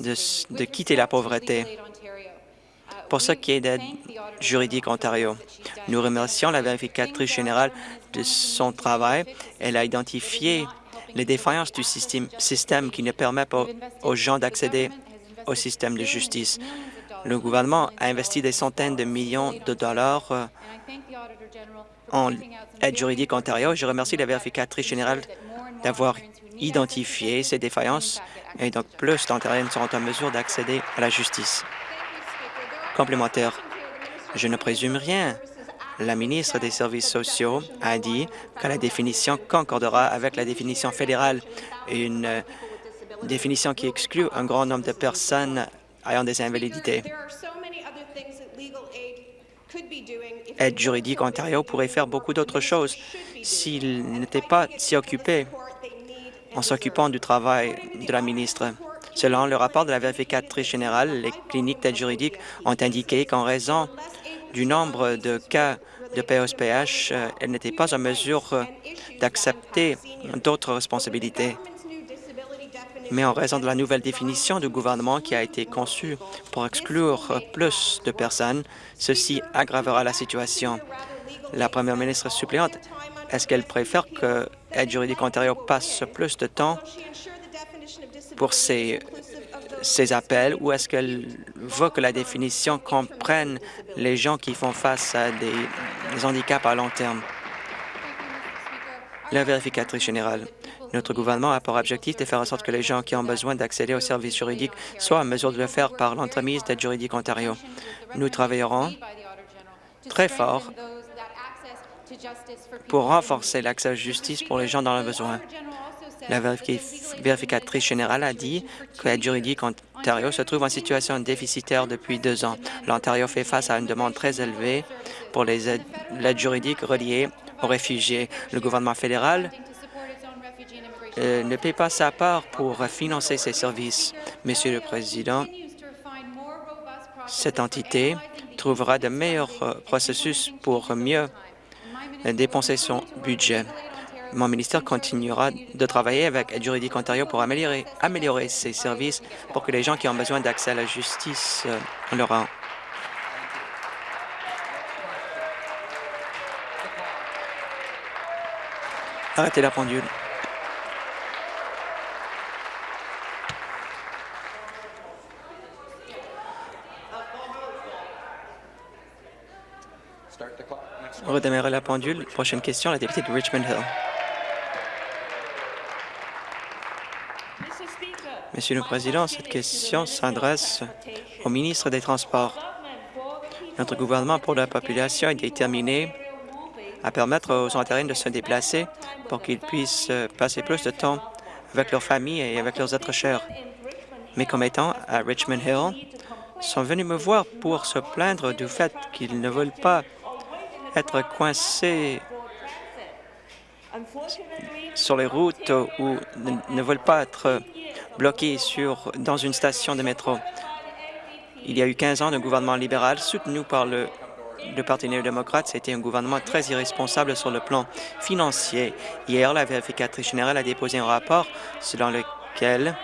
de quitter la pauvreté. Pour ce qui est d'aide juridique Ontario, nous remercions la vérificatrice générale de son travail. Elle a identifié les défaillances du système, système qui ne permet pas aux gens d'accéder au système de justice. Le gouvernement a investi des centaines de millions de dollars euh, en aide juridique Ontario. Je remercie la vérificatrice générale d'avoir identifié ces défaillances et donc plus d'Ontariens seront en mesure d'accéder à la justice. Complémentaire, je ne présume rien. La ministre des Services sociaux a dit que la définition concordera avec la définition fédérale, une euh, définition qui exclut un grand nombre de personnes ayant des invalidités. Aide juridique Ontario pourrait faire beaucoup d'autres choses s'il n'était pas si occupé en s'occupant du travail de la ministre. Selon le rapport de la vérificatrice générale, les cliniques d'aide juridique ont indiqué qu'en raison du nombre de cas de POSPH, euh, elles n'étaient pas en mesure d'accepter d'autres responsabilités. Mais en raison de la nouvelle définition du gouvernement qui a été conçue pour exclure plus de personnes, ceci aggravera la situation. La première ministre suppléante, est-ce qu'elle préfère que Aide juridique Ontario passe plus de temps pour ces, ces appels ou est-ce qu'elle veut que la définition comprenne les gens qui font face à des handicaps à long terme? La vérificatrice générale. Notre gouvernement a pour objectif de faire en sorte que les gens qui ont besoin d'accéder aux services juridiques soient en mesure de le faire par l'entremise d'Aide juridique Ontario. Nous travaillerons très fort pour renforcer l'accès à la justice pour les gens dans le besoin. La vérificatrice générale a dit que l'aide juridique Ontario se trouve en situation déficitaire depuis deux ans. L'Ontario fait face à une demande très élevée pour l'aide juridique reliée aux réfugiés. Le gouvernement fédéral euh, ne paie pas sa part pour financer ces services. Monsieur le Président, cette entité trouvera de meilleurs euh, processus pour mieux dépenser son budget. Mon ministère continuera de travailler avec juridique Ontario pour améliorer, améliorer ces services pour que les gens qui ont besoin d'accès à la justice euh, l'auront. Arrêtez la pendule. Redémarrer la pendule. Prochaine question, la députée de Richmond Hill. Monsieur le Président, cette question s'adresse au ministre des Transports. Notre gouvernement pour la population est déterminé à permettre aux Ontariens de se déplacer pour qu'ils puissent passer plus de temps avec leurs familles et avec leurs êtres chers. Mes commettants à Richmond Hill sont venus me voir pour se plaindre du fait qu'ils ne veulent pas être coincés sur les routes ou ne veulent pas être bloqués sur, dans une station de métro. Il y a eu 15 ans de gouvernement libéral soutenu par le, le Parti néo-démocrate. C'était un gouvernement très irresponsable sur le plan financier. Hier, la vérificatrice générale a déposé un rapport selon lequel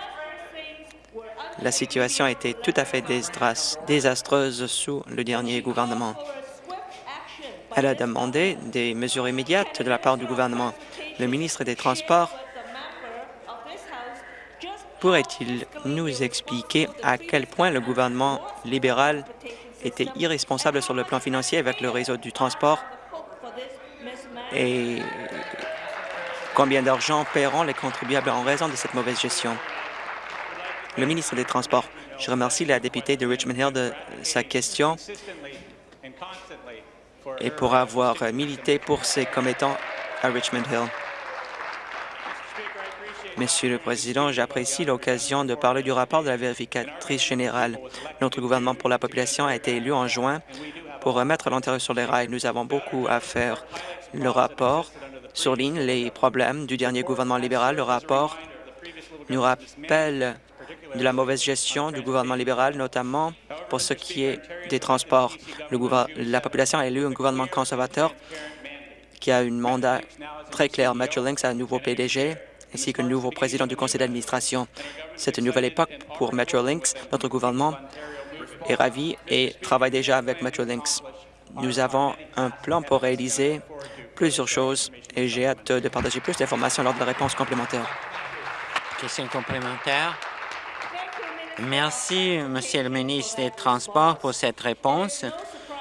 la situation était tout à fait désastreuse sous le dernier gouvernement. Elle a demandé des mesures immédiates de la part du gouvernement. Le ministre des Transports pourrait-il nous expliquer à quel point le gouvernement libéral était irresponsable sur le plan financier avec le réseau du transport et combien d'argent paieront les contribuables en raison de cette mauvaise gestion? Le ministre des Transports, je remercie la députée de Richmond Hill de sa question et pour avoir milité pour ses commettants à Richmond Hill. Monsieur le Président, j'apprécie l'occasion de parler du rapport de la vérificatrice générale. Notre gouvernement pour la population a été élu en juin pour remettre l'Ontario sur les rails. Nous avons beaucoup à faire. Le rapport souligne les problèmes du dernier gouvernement libéral. Le rapport nous rappelle de la mauvaise gestion du gouvernement libéral, notamment pour ce qui est des transports. la population a élu un gouvernement conservateur qui a un mandat très clair. Metrolinx a un nouveau PDG ainsi qu'un nouveau président du conseil d'administration. C'est une nouvelle époque pour Metrolinx. Notre gouvernement est ravi et travaille déjà avec Metrolinx. Nous avons un plan pour réaliser plusieurs choses et j'ai hâte de partager plus d'informations lors de la réponse complémentaire. Question complémentaire. Merci, Monsieur le ministre des Transports, pour cette réponse.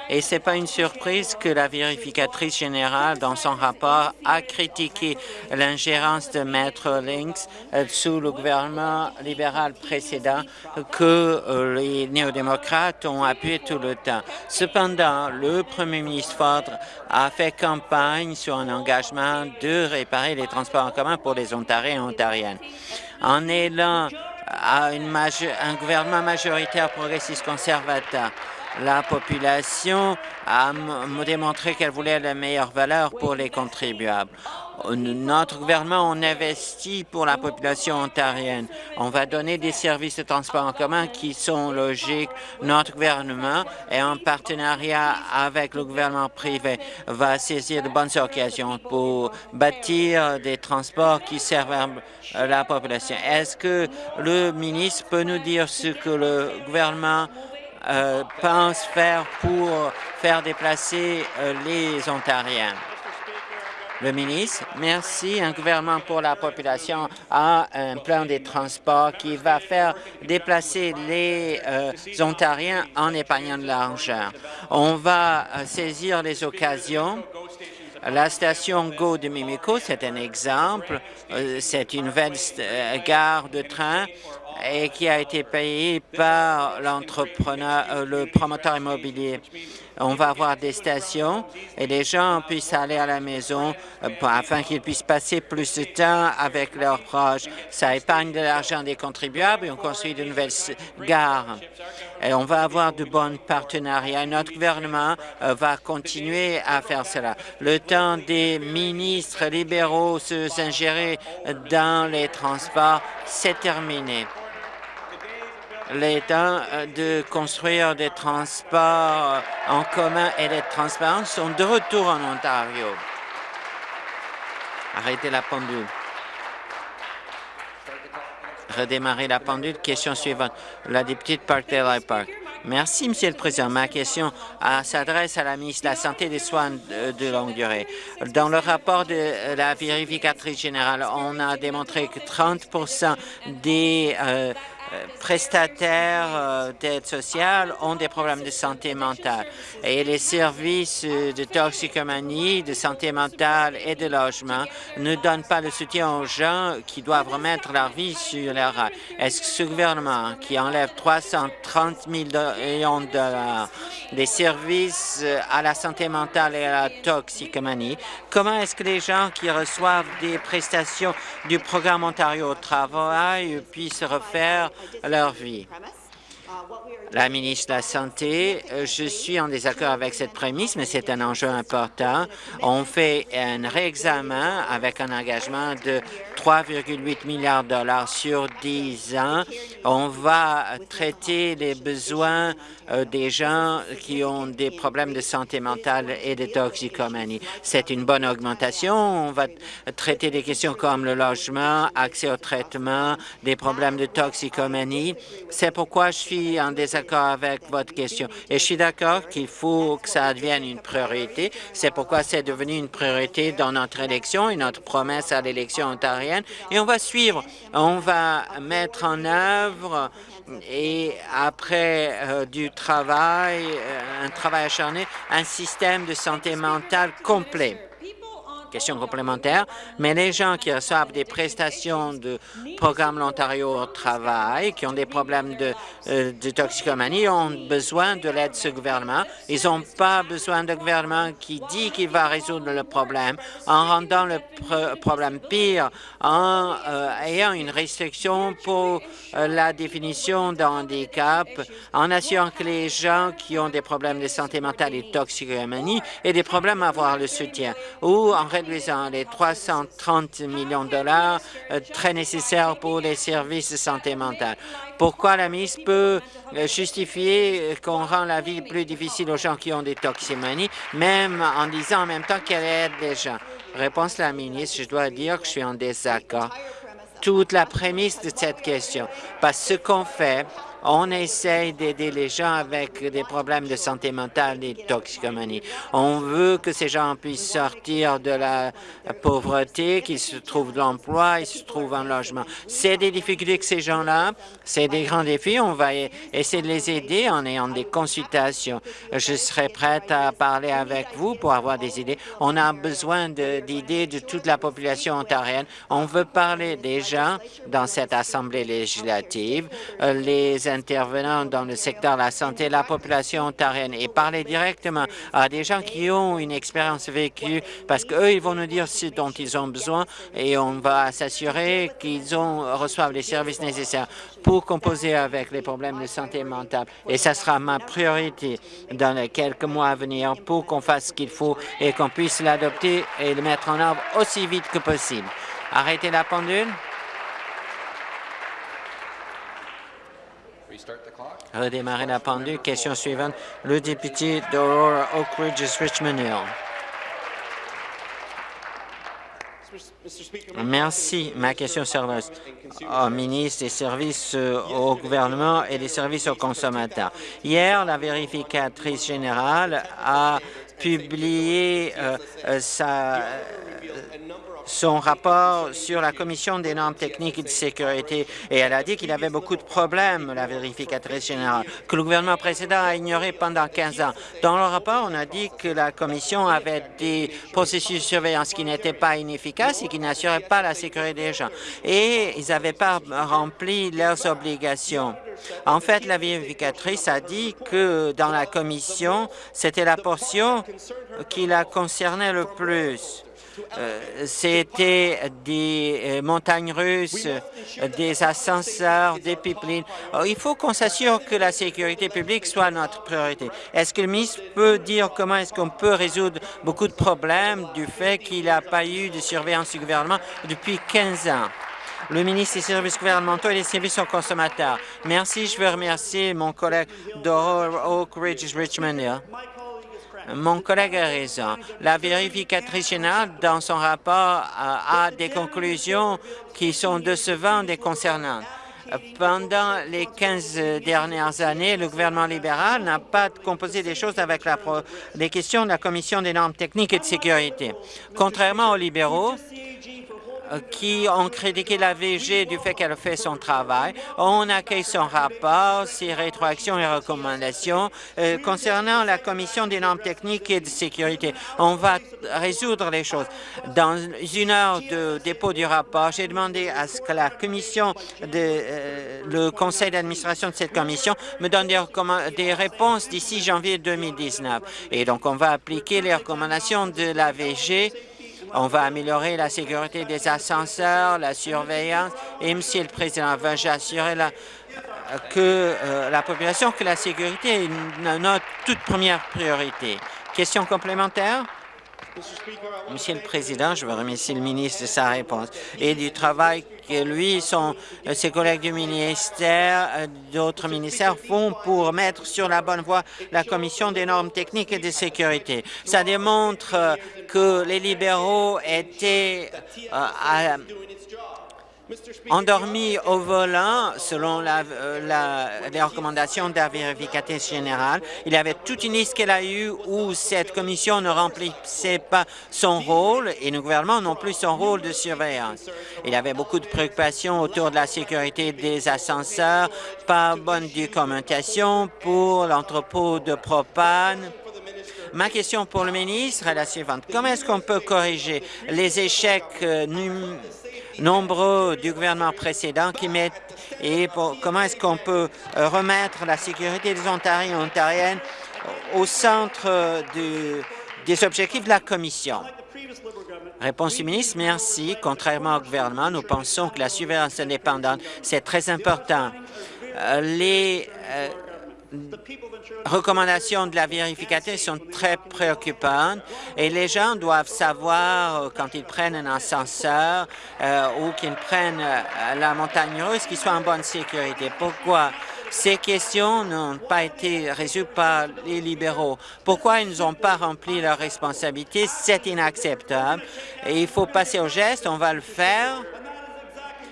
Et ce n'est pas une surprise que la vérificatrice générale, dans son rapport, a critiqué l'ingérence de Maître Lynx euh, sous le gouvernement libéral précédent que euh, les néo-démocrates ont appuyé tout le temps. Cependant, le premier ministre Ford a fait campagne sur un engagement de réparer les transports en commun pour les Ontariens et Ontariennes. En élan à un gouvernement majoritaire progressiste conservateur, la population a démontré qu'elle voulait la meilleure valeur pour les contribuables. Notre gouvernement, on investit pour la population ontarienne. On va donner des services de transport en commun qui sont logiques. Notre gouvernement, et en partenariat avec le gouvernement privé, va saisir de bonnes occasions pour bâtir des transports qui servent la population. Est-ce que le ministre peut nous dire ce que le gouvernement euh, pense faire pour faire déplacer euh, les Ontariens? Le ministre, merci. Un gouvernement pour la population a un plan de transport qui va faire déplacer les euh, Ontariens en épargnant de l'argent. On va saisir les occasions la station GO de Mimico, c'est un exemple. C'est une nouvelle gare de train et qui a été payé par l'entrepreneur, euh, le promoteur immobilier. On va avoir des stations et les gens puissent aller à la maison euh, afin qu'ils puissent passer plus de temps avec leurs proches. Ça épargne de l'argent des contribuables et on construit de nouvelles gares. Et on va avoir de bons partenariats. Notre gouvernement euh, va continuer à faire cela. Le temps des ministres libéraux s'ingérer dans les transports, c'est terminé les temps euh, de construire des transports euh, en commun et des transports sont de retour en Ontario. Arrêtez la pendule. Redémarrer la pendule. Question suivante. La députée de Parkdale Park. Merci, Monsieur le Président. Ma question euh, s'adresse à la ministre de la Santé et des Soins de, longue durée. Dans le rapport de la vérificatrice générale, on a démontré que 30% des prestataires euh, d'aide sociale ont des problèmes de santé mentale. Et les services de toxicomanie, de santé mentale et de logement ne donnent pas le soutien aux gens qui doivent remettre leur vie sur leur rails. Est-ce que ce gouvernement qui enlève 330 millions de dollars des services à la santé mentale et à la toxicomanie, comment est-ce que les gens qui reçoivent des prestations du programme Ontario au travail puissent refaire leur vie. La ministre de la Santé, euh, je suis en désaccord avec cette prémisse, mais c'est un enjeu important. On fait un réexamen avec un engagement de 3,8 milliards de dollars sur 10 ans. On va traiter les besoins euh, des gens qui ont des problèmes de santé mentale et de toxicomanie. C'est une bonne augmentation. On va traiter des questions comme le logement, accès au traitement, des problèmes de toxicomanie. C'est pourquoi je suis en désaccord avec votre question. Et je suis d'accord qu'il faut que ça devienne une priorité. C'est pourquoi c'est devenu une priorité dans notre élection et notre promesse à l'élection ontarienne. Et on va suivre. On va mettre en œuvre et après euh, du travail, euh, un travail acharné, un système de santé mentale complet question complémentaire, mais les gens qui reçoivent des prestations de programme l'Ontario au travail, qui ont des problèmes de, euh, de toxicomanie, ont besoin de l'aide de ce gouvernement. Ils n'ont pas besoin d'un gouvernement qui dit qu'il va résoudre le problème en rendant le problème pire, en euh, ayant une restriction pour euh, la définition d'un handicap, en assurant que les gens qui ont des problèmes de santé mentale et de toxicomanie aient des problèmes à avoir le soutien, ou en réduisant les 330 millions de dollars euh, très nécessaires pour les services de santé mentale. Pourquoi la ministre peut euh, justifier qu'on rend la vie plus difficile aux gens qui ont des toxicomanies, même en disant en même temps qu'elle aide les gens? Réponse la ministre, je dois dire que je suis en désaccord. Toute la prémisse de cette question, parce que ce qu'on fait, On essaye d'aider les gens avec des problèmes de santé mentale et de toxicomanie. On veut que ces gens puissent sortir de la pauvreté, qu'ils se trouvent de l'emploi, ils se trouvent un logement. C'est des difficultés que ces gens-là, c'est des grands défis. On va essayer de les aider en ayant des consultations. Je serai prête à parler avec vous pour avoir des idées. On a besoin d'idées de, toute la population ontarienne. On veut parler des gens dans cette Assemblée législative, euh, intervenants dans le secteur de la santé, la population ontarienne et parler directement à des gens qui ont une expérience vécue parce qu'eux, ils vont nous dire ce dont ils ont besoin et on va s'assurer qu'ils reçoivent les services nécessaires pour composer avec les problèmes de santé mentale. Et ça sera ma priorité dans les quelques mois à venir pour qu'on fasse ce qu'il faut et qu'on puisse l'adopter et le mettre en œuvre aussi vite que possible. Arrêtez la pendule. Redémarrer la pendule. Question suivante. Le député d'Aurora Oak Ridge, Richmond Hill. Merci. Ma question s'adresse au ministre des services euh, au gouvernement et des services aux consommateurs. Hier, la vérificatrice générale a publié euh, euh, sa son rapport sur la Commission des normes techniques et de sécurité et elle a dit qu'il avait beaucoup de problèmes, la vérificatrice générale, que le gouvernement précédent a ignoré pendant 15 ans. Dans le rapport, on a dit que la Commission avait des processus de surveillance qui n'étaient pas inefficaces et qui n'assuraient pas la sécurité des gens. Et ils n'avaient pas rempli leurs obligations. En fait, la vérificatrice a dit que dans la Commission, c'était la portion qui la concernait le plus. Euh, c'était des euh, montagnes russes, des ascenseurs, des pipelines. il faut qu'on s'assure que la sécurité publique soit notre priorité. Est-ce que le ministre peut dire comment est-ce qu'on peut résoudre beaucoup de problèmes du fait qu'il n'a pas eu de surveillance du gouvernement depuis 15 ans? le ministre des services gouvernementaux et des services aux consommateurs. Merci. Je veux remercier mon collègue d'Oak Oak Ridge Richmond mon collègue a raison. La vérificatrice générale, dans son rapport, a des conclusions qui sont décevantes et concernantes. Pendant les 15 dernières années, le gouvernement libéral n'a pas composé des choses avec la les questions de la Commission des normes techniques et de sécurité. Contrairement aux libéraux, qui ont critiqué la VG du fait qu'elle fait son travail. On accueille son rapport, ses rétroactions et recommandations euh, concernant la Commission des normes techniques et de sécurité. On va résoudre les choses. Dans une heure de dépôt du rapport, j'ai demandé à ce que la commission, de, euh, le conseil d'administration de cette commission me donne des, des réponses d'ici janvier 2019. Et donc, on va appliquer les recommandations de la VG on va améliorer la sécurité des ascenseurs, la surveillance. Et, Monsieur le Président, veux-je assurer que euh, la population que la sécurité est notre toute première priorité? Question complémentaire? Monsieur le Président, je veux remercier le ministre de sa réponse et du travail que lui, euh, ses collègues du ministère, euh, d'autres ministères font pour mettre sur la bonne voie la Commission des normes techniques et de sécurité. Ça démontre euh, que les libéraux étaient endormi au volant, selon la, les recommandations de la vérificatrice générale. Il y avait toute une liste qu'elle a eue où cette commission ne remplissait pas son rôle et le gouvernement non plus son rôle de surveillance. Il y avait beaucoup de préoccupations autour de la sécurité des ascenseurs, pas bonne documentation pour l'entrepôt de propane, Ma question pour le ministre est la suivante. Comment est-ce qu'on peut corriger les échecs euh, nombreux du gouvernement précédent qui mettent et comment est-ce qu'on peut euh, remettre la sécurité des Ontariens et Ontariennes au centre des objectifs de la Commission? Réponse du ministre, merci. Contrairement au gouvernement, nous pensons que la surveillance indépendante, c'est très important. Euh, les euh, recommandations de la vérificatrice sont très préoccupantes et les gens doivent savoir euh, quand ils prennent un ascenseur euh, ou qu'ils prennent euh, la montagne russe qu'ils soient en bonne sécurité. Pourquoi? Ces questions n'ont pas été résolues par les libéraux. Pourquoi ils n'ont pas rempli leurs responsabilités? C'est inacceptable. Et il faut passer au geste. On va le faire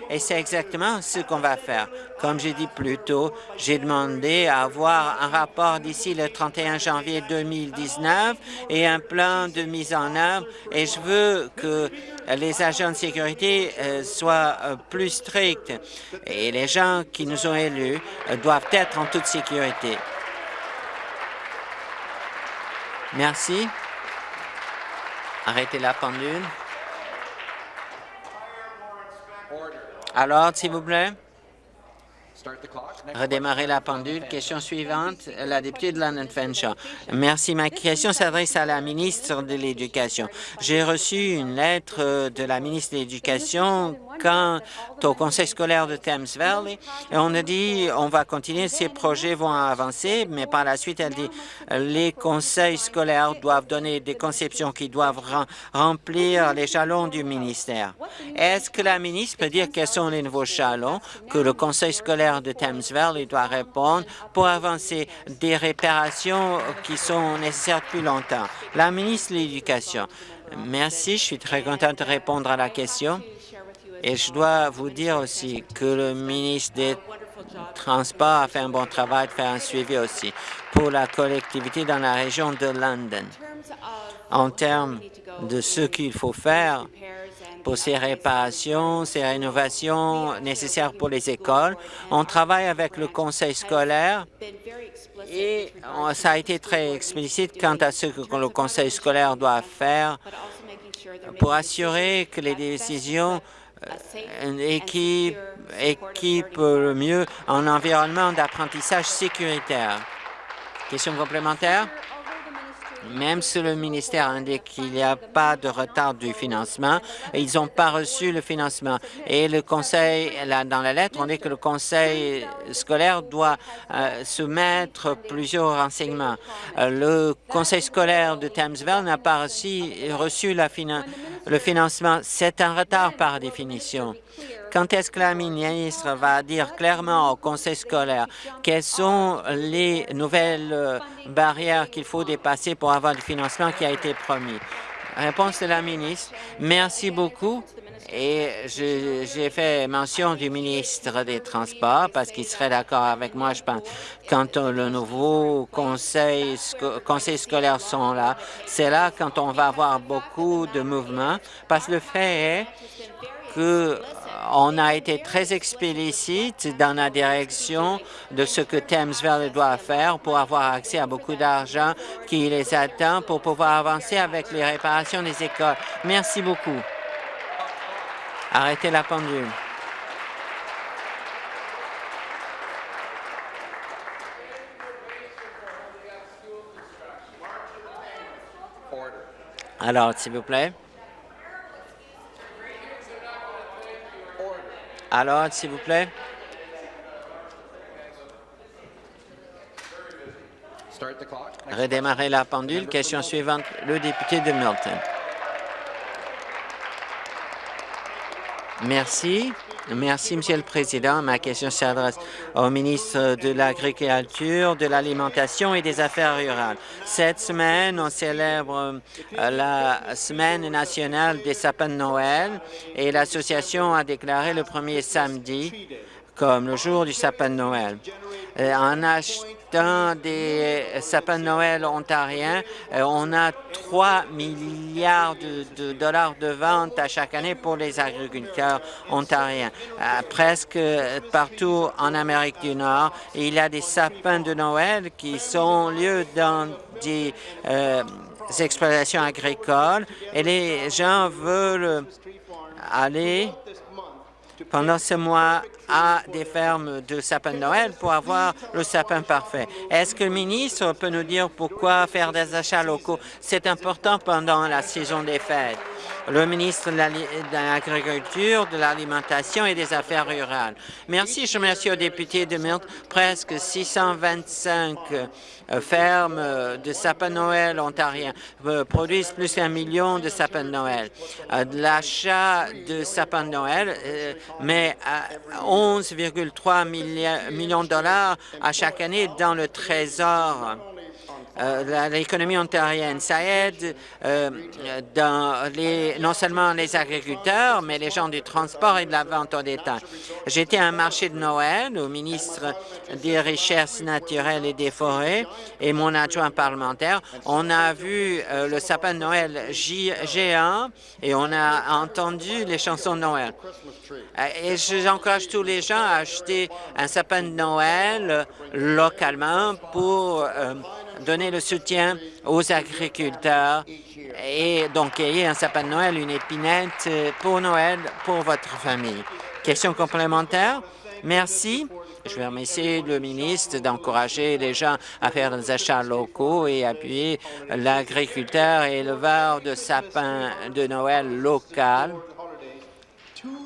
Et c'est exactement ce qu'on va faire. Comme j'ai dit plus tôt, j'ai demandé à avoir un rapport d'ici le 31 janvier 2019 et un plan de mise en œuvre. Et je veux que les agents de sécurité euh, soient euh, plus stricts. Et les gens qui nous ont élus euh, doivent être en toute sécurité. Merci. Arrêtez la pendule. Alors, s'il vous plaît. Redémarrer la pendule. Question suivante, la députée de London Fanshawe. Merci. Ma question s'adresse à la ministre de l'Éducation. J'ai reçu une lettre de la ministre de l'Éducation quant au conseil scolaire de Thames Valley. Et on a dit on va continuer, ces projets vont avancer, mais par la suite, elle dit les conseils scolaires doivent donner des conceptions qui doivent remplir les jalons du ministère. Est-ce que la ministre peut dire quels sont les nouveaux jalons que le conseil scolaire de Thames Valley doit répondre pour avancer des réparations qui sont nécessaires depuis longtemps? La ministre de l'Éducation. Merci, je suis très contente de répondre à la question. Et je dois vous dire aussi que le ministre des Transports a fait un bon travail de faire un suivi aussi pour la collectivité dans la région de London. En termes de ce qu'il faut faire pour ces réparations, ces rénovations nécessaires pour les écoles, on travaille avec le conseil scolaire et ça a été très explicite quant à ce que le conseil scolaire doit faire pour assurer que les décisions une équipe équipe le mieux un environnement d'apprentissage sécuritaire. Question complémentaire? Même si le ministère indique qu'il n'y a pas de retard du financement, ils n'ont pas reçu le financement. Et le conseil, dans la lettre, on dit que le conseil scolaire doit euh, soumettre plusieurs renseignements. Euh, le conseil scolaire de Thamesville n'a pas reçu le financement. C'est un retard par définition. Quand est-ce que la ministre va dire clairement au conseil scolaire quelles sont les nouvelles euh, barrières qu'il faut dépasser pour avoir le financement qui a été promis? Réponse de la ministre. Merci beaucoup. Et j'ai fait mention du ministre des Transports parce qu'il serait d'accord avec moi, je pense. Quand le nouveau conseil, conseil scolaire sont là, c'est là quand on va avoir beaucoup de mouvements parce que le fait est que on a été très explicite dans la direction de ce que Thames Valley doit faire pour avoir accès à beaucoup d'argent qui les attend pour pouvoir avancer avec les réparations des écoles. Merci beaucoup. Arrêtez la pendule. Alors, s'il vous plaît. Alors, s'il vous plaît. Redémarrer la pendule. Question suivante, le député de Milton. Merci. Merci, Monsieur le Président. Ma question s'adresse au ministre de l'Agriculture, de l'Alimentation et des Affaires rurales. Cette semaine, on célèbre euh, la Semaine nationale des sapins de Noël et l'Association a déclaré le premier samedi comme le jour du sapin de Noël. Euh, en achetant des sapins de Noël ontariens, euh, on a 3 milliards de, dollars de ventes à chaque année pour les agriculteurs ontariens. Euh, presque partout en Amérique du Nord, il y a des sapins de Noël qui sont lieu dans des exploitations agricoles et les gens veulent aller pendant ce mois à des fermes de sapins de Noël pour avoir le sapin parfait. Est-ce que le ministre peut nous dire pourquoi faire des achats locaux? C'est important pendant la saison des fêtes le ministre de l'Agriculture, de l'Alimentation et des Affaires rurales. Merci. Je remercie aux députés de Milton. Presque 625 euh, fermes de sapins Noël ontariens euh, produisent plus d'un million de sapins de Noël. Euh, l'achat de sapins de Noël met 11,3 millions de dollars à chaque année dans le trésor euh, l'économie ontarienne. Ça aide euh, dans les, non seulement les agriculteurs, mais les gens du transport et de la vente au détail. J'étais à un marché de Noël au ministre des Richesses naturelles et des Forêts et mon adjoint parlementaire. On a vu euh, le sapin de Noël géant et on a entendu les chansons de Noël. Et j'encourage tous les gens à acheter un sapin de Noël localement pour donner le soutien aux agriculteurs et donc ayez un sapin de Noël, une épinette pour Noël pour votre famille. Question complémentaire? Merci. Je vais remercier le ministre d'encourager les gens à faire des achats locaux et appuyer l'agriculteur et éleveur de sapins de Noël local.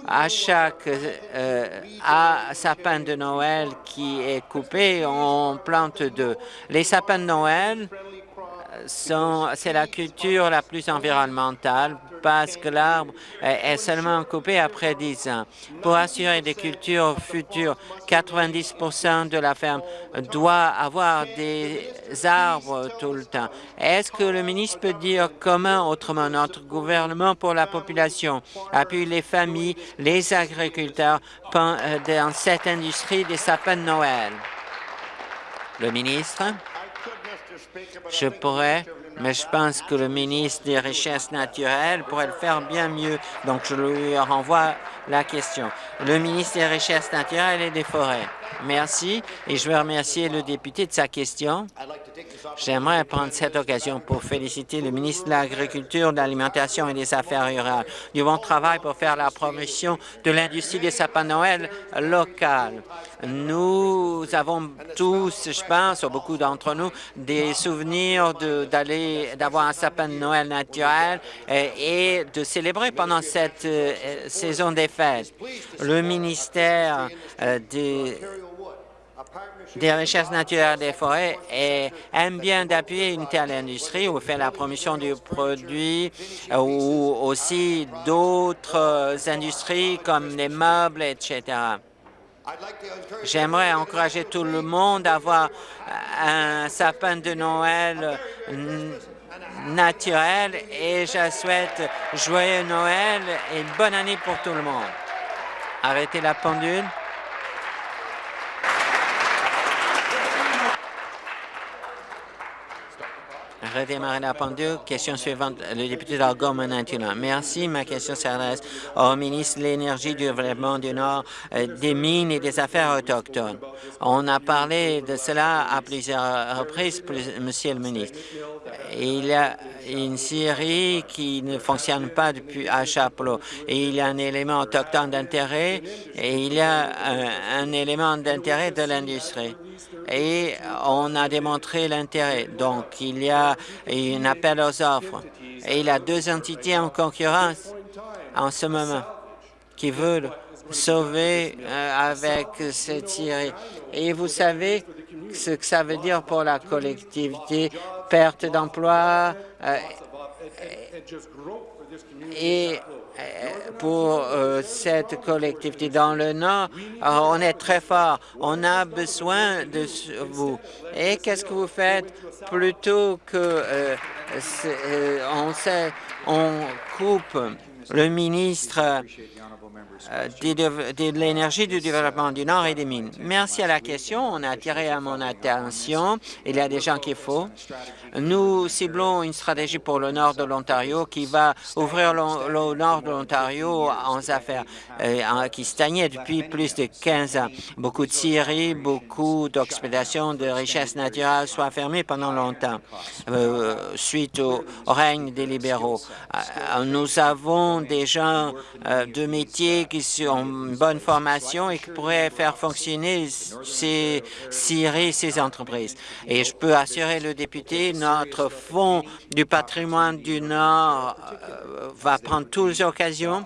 À chaque euh, sapin de Noël qui est coupé, on plante deux. Les sapins de Noël c'est la culture la plus environnementale parce que l'arbre est seulement coupé après 10 ans. Pour assurer des cultures futures, 90% de la ferme doit avoir des arbres tout le temps. Est-ce que le ministre peut dire comment, autrement, notre gouvernement pour la population appuie les familles, les agriculteurs dans cette industrie des sapins de Noël? Le ministre? Je pourrais, mais je pense que le ministre des Richesses naturelles pourrait le faire bien mieux. Donc, je lui renvoie la question. Le ministre des Richesses naturelles et des Forêts. Merci et je veux remercier le député de sa question. J'aimerais prendre cette occasion pour féliciter le ministre de l'Agriculture, de l'Alimentation et des Affaires rurales du bon travail pour faire la promotion de l'industrie des sapins Noël locales. Nous avons tous, je pense, ou beaucoup d'entre nous, des souvenirs d'aller d'avoir un sapin de Noël naturel et, de célébrer pendant cette euh, saison des fêtes. Le ministère euh, des des richesses naturelles des forêts et aime bien d'appuyer une telle industrie ou faire la promotion du produit ou aussi d'autres industries comme les meubles, etc. J'aimerais encourager tout le monde à avoir un sapin de Noël naturel et je souhaite joyeux Noël et bonne année pour tout le monde. Arrêtez la pendule. Redémarrer la pendule. Question suivante, le député d'Algoma maintenant. Merci. Ma question s'adresse au ministre de l'Énergie, du Développement du Nord, euh, des Mines et des Affaires autochtones. On a parlé de cela à plusieurs reprises, Monsieur le ministre. Il y a une série qui ne fonctionne pas depuis à Chapelot. Il y a un élément autochtone d'intérêt et il y a un élément d'intérêt de l'industrie et on a démontré l'intérêt. Donc, il y a un appel aux offres et il y a deux entités en concurrence en ce moment qui veulent sauver euh, avec cette série. Et vous savez ce que ça veut dire pour la collectivité, perte d'emploi euh, et euh, pour euh, cette collectivité. Dans le Nord, euh, on est très fort. On a besoin de vous. Et qu'est-ce que vous faites plutôt que on, coupe le ministre de, l'énergie, du développement du Nord et des mines. Merci à la question. On a attiré à mon attention. Il y a des gens qu'il faut. Nous ciblons une stratégie pour le nord de l'Ontario qui va ouvrir le, nord de l'Ontario en affaires, euh, qui stagnait depuis plus de 15 ans. Beaucoup de scieries, beaucoup d'exploitations de richesses naturelles sont fermées pendant longtemps euh, suite au, règne des libéraux. nous avons des gens de qui ont une bonne formation et qui pourraient faire fonctionner ces scieries, ces entreprises. Et je peux assurer le député, notre Fonds du patrimoine du Nord euh, va prendre toutes les occasions,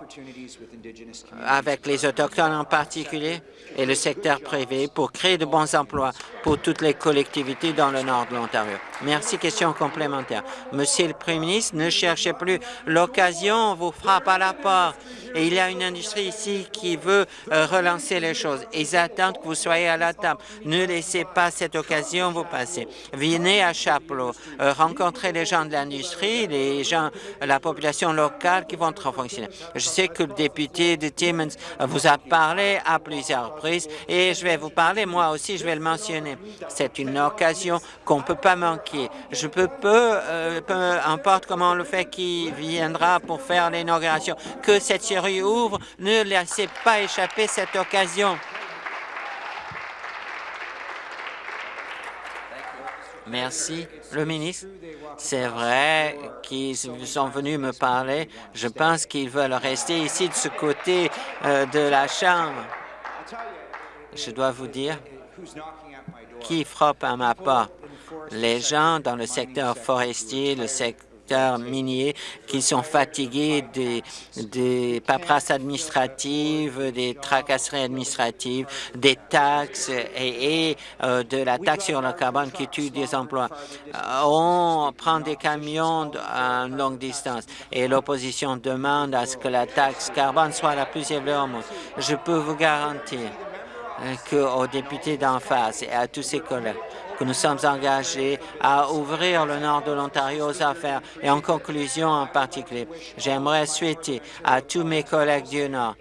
avec les Autochtones en particulier, et le secteur privé pour créer de bons emplois pour toutes les collectivités dans le nord de l'Ontario. Merci. Question complémentaire. Monsieur le Premier ministre, ne cherchez plus. L'occasion vous frappe à la porte. Et il y a une industrie ici qui veut euh, relancer les choses. Ils attendent que vous soyez à la table. Ne laissez pas cette occasion vous passer. Venez à Chapelot, euh, rencontrez les gens de l'industrie, les gens, la population locale qui vont trop fonctionner. Je sais que le député de Timmins vous a parlé à plusieurs reprises et je vais vous parler, moi aussi, je vais le mentionner. C'est une occasion qu'on ne peut pas manquer. Je peux peu, euh, peu importe comment le fait, qui viendra pour faire l'inauguration, que cette série ouvre, ne laissez pas échapper cette occasion. Merci. Le ministre, c'est vrai qu'ils sont venus me parler. Je pense qu'ils veulent rester ici de ce côté euh, de la Chambre. Je dois vous dire qui frappe à ma porte? Les gens dans le secteur forestier, le secteur miniers qui sont fatigués des, des paperasses administratives, des tracasseries administratives, des taxes et, euh, de la taxe sur le carbone qui tue des emplois. Euh, on prend des camions à longue distance et l'opposition demande à ce que la taxe carbone soit la plus élevée au monde. Je peux vous garantir euh, qu'aux députés d'en face et à tous ses collègues, nous sommes engagés à ouvrir le nord de l'Ontario aux affaires. Et en conclusion en particulier, j'aimerais souhaiter à tous mes collègues du Nord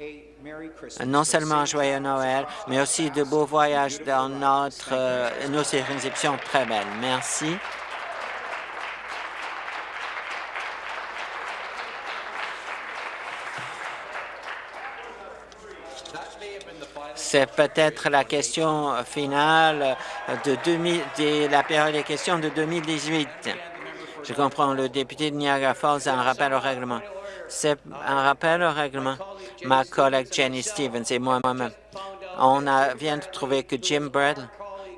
non seulement joyeux Noël, mais aussi de beaux voyages dans notre, euh, nos circonscriptions très belles. Merci. C'est peut-être la question finale de, 2000, de la période des questions de 2018. Je comprends, le député de Niagara Falls a un rappel au règlement. C'est un rappel au règlement. Ma collègue Jenny Stevens et moi-même, on vient de trouver que Jim Bradley,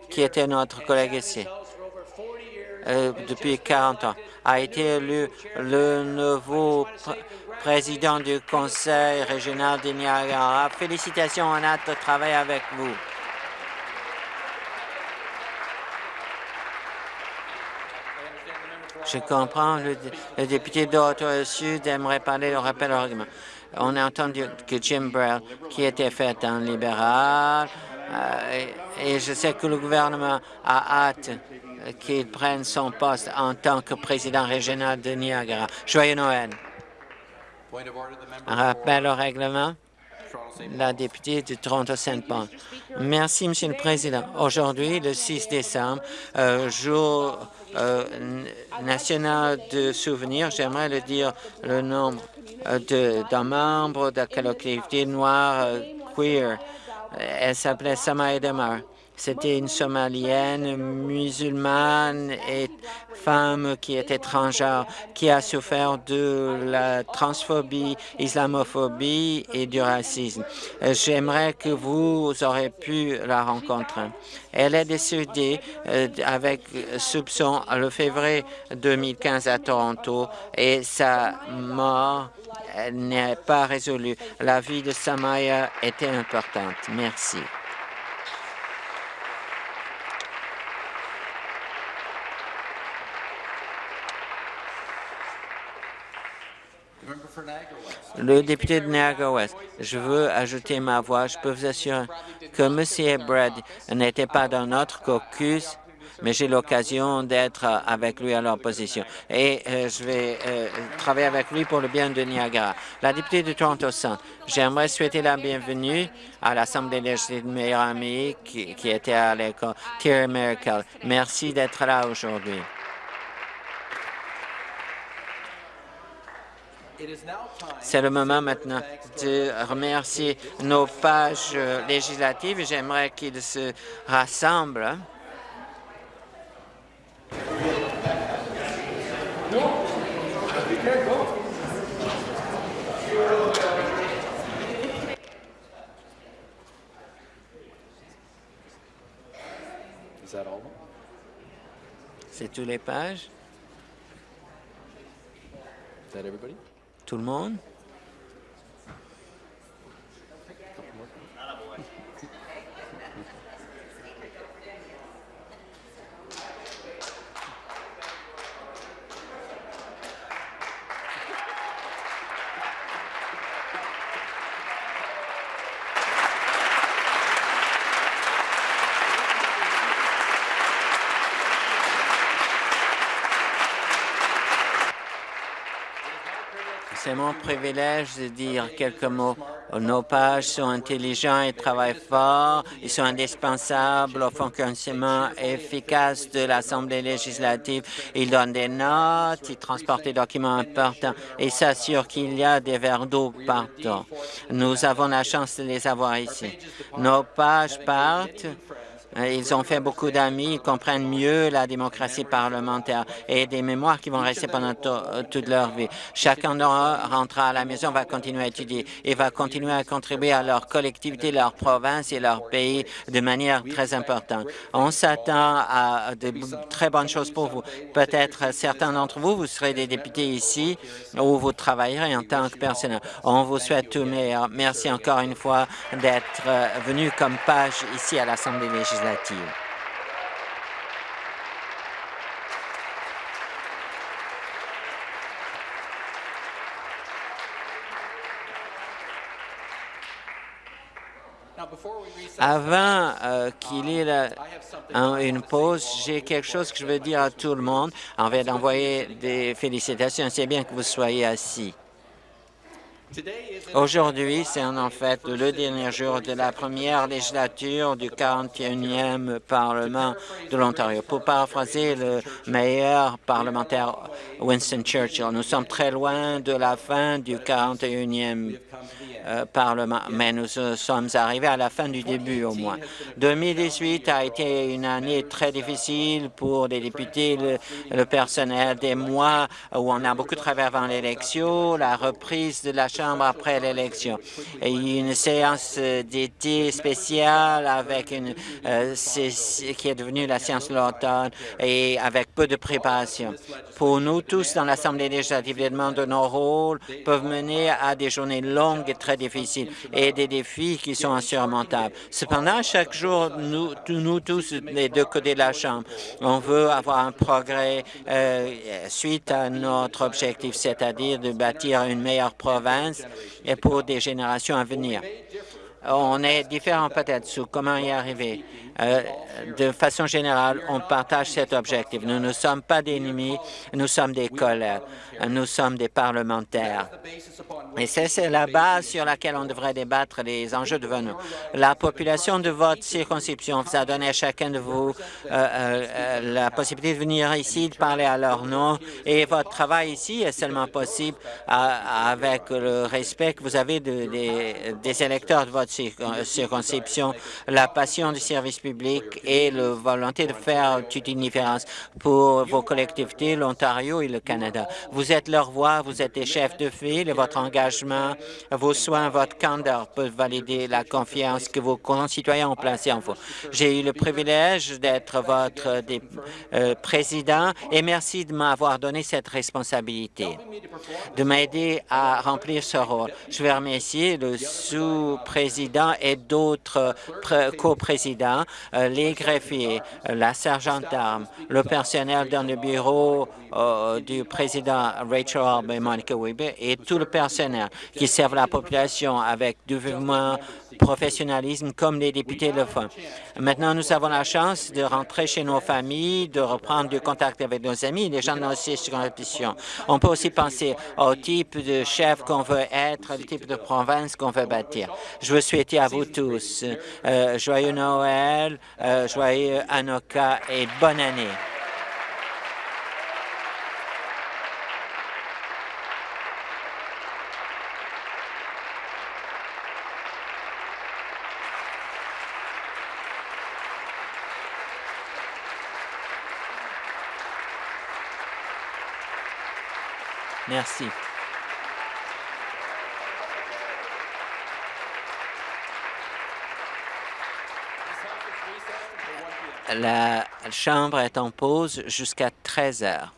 qui était notre collègue ici, euh, depuis 40 ans, a été élu le nouveau président du Conseil régional de Niagara. Félicitations, on a hâte de travailler avec vous. Je comprends, le, député d'Ottawa Sud aimerait parler du rappel au règlement. On a entendu que Jim Brown, qui était fait un libéral, euh, et je sais que le gouvernement a hâte qu'il prenne son poste en tant que président régional de Niagara. Joyeux Noël. Un rappel au règlement. La députée de Toronto-Saint-Paul. Merci, Monsieur le Président. Aujourd'hui, le 6 décembre, euh, jour euh, national de souvenirs, j'aimerais le dire le nombre euh, d'un membre de la collectivité noire queer. Elle s'appelait Samaya Demar. C'était une Somalienne musulmane et femme qui est étrangère, qui a souffert de la transphobie, islamophobie et du racisme. J'aimerais que vous auriez pu la rencontrer. Elle est décédée euh, avec soupçon le février 2015 à Toronto et sa mort n'est pas résolue. La vie de Samaya était importante. Merci. Le député de Niagara-Ouest, je veux ajouter ma voix. Je peux vous assurer que M. Brad n'était pas dans notre caucus, mais j'ai l'occasion d'être avec lui à l'opposition. Et euh, je vais euh, travailler avec lui pour le bien de Niagara. La députée de Toronto Centre, j'aimerais souhaiter la bienvenue à l'Assemblée législative de meilleure amie qui, qui était à l'école, Thierry Merkel. Merci d'être là aujourd'hui. C'est le moment maintenant de remercier nos pages législatives. J'aimerais qu'ils se rassemblent. C'est tous les pages? Tout le monde? C'est mon privilège de dire quelques mots. Nos pages sont intelligents et travaillent fort. Ils sont indispensables au fonctionnement efficace de l'Assemblée législative. Ils donnent des notes, ils transportent des documents importants et s'assurent qu'il y a des verres d'eau partout. Nous avons la chance de les avoir ici. Nos pages partent ils ont fait beaucoup d'amis, ils comprennent mieux la démocratie parlementaire et des mémoires qui vont rester pendant euh, toute leur vie. Chacun rentrera à la maison, va continuer à étudier et va continuer à contribuer à leur collectivité, leur province et leur pays de manière très importante. On s'attend à de très bonnes choses pour vous. Peut-être certains d'entre vous, vous serez des députés ici où vous travaillerez en tant que personnel. On vous souhaite tout meilleur. Merci encore une fois d'être euh, venu comme page ici à l'Assemblée législative. Avant euh, qu'il y ait une pause, j'ai quelque chose que je veux dire à tout le monde. On va d'envoyer des félicitations. C'est bien que vous soyez assis. Aujourd'hui, c'est en fait le dernier jour de la première législature du 41e Parlement de l'Ontario. Pour paraphraser le meilleur parlementaire Winston Churchill, nous sommes très loin de la fin du 41e euh, Parlement, mais nous sommes arrivés à la fin du début au moins. 2018 a été une année très difficile pour les députés, le, le personnel, des mois où on a beaucoup travaillé avant l'élection, la reprise de la Après l'élection, une séance d'été spéciale avec une euh, qui est devenue la séance de l'automne et avec peu de préparation. Pour nous tous dans l'Assemblée législative, les demandes de nos rôles peuvent mener à des journées longues et très difficiles et des défis qui sont insurmontables. Cependant, chaque jour, nous, nous tous, les deux côtés de la Chambre, on veut avoir un progrès euh, suite à notre objectif, c'est-à-dire de bâtir une meilleure province et pour des générations à venir. On est différents peut-être sur comment y arriver. Euh, de façon générale, on partage cet objectif. Nous ne sommes pas des ennemis, nous sommes des collègues, nous sommes des parlementaires. Et c'est la base sur laquelle on devrait débattre les enjeux de nous. La population de votre circonscription vous a donné à chacun de vous euh, euh, la possibilité de venir ici, de parler à leur nom, et votre travail ici est seulement possible avec le respect que vous avez des électeurs de votre circonscription, la passion du service et la volonté de faire toute une différence pour vos collectivités, l'Ontario et le Canada. Vous êtes leur voix, vous êtes des chefs de file et votre engagement, vos soins, votre candeur peuvent valider la confiance que vos concitoyens ont placée en vous. J'ai eu le privilège d'être votre euh, président et merci de m'avoir donné cette responsabilité, de m'aider à remplir ce rôle. Je vais remercier le sous-président et d'autres coprésidents euh, les greffiers, euh, la sergente d'armes, le personnel dans le bureau euh, du président Rachel Alb et Monica Weber et tout le personnel qui servent la population avec dévouement, professionnalisme comme les députés le font. Maintenant, nous avons la chance de rentrer chez nos familles, de reprendre du contact avec nos amis, les gens de nos circonscriptions. On peut aussi penser au type de chef qu'on veut être, le type de province qu'on veut bâtir. Je veux souhaiter à vous tous joyeux Noël, euh, joyeux Anoka et bonne année. Merci. La Chambre est en pause jusqu'à 13 heures.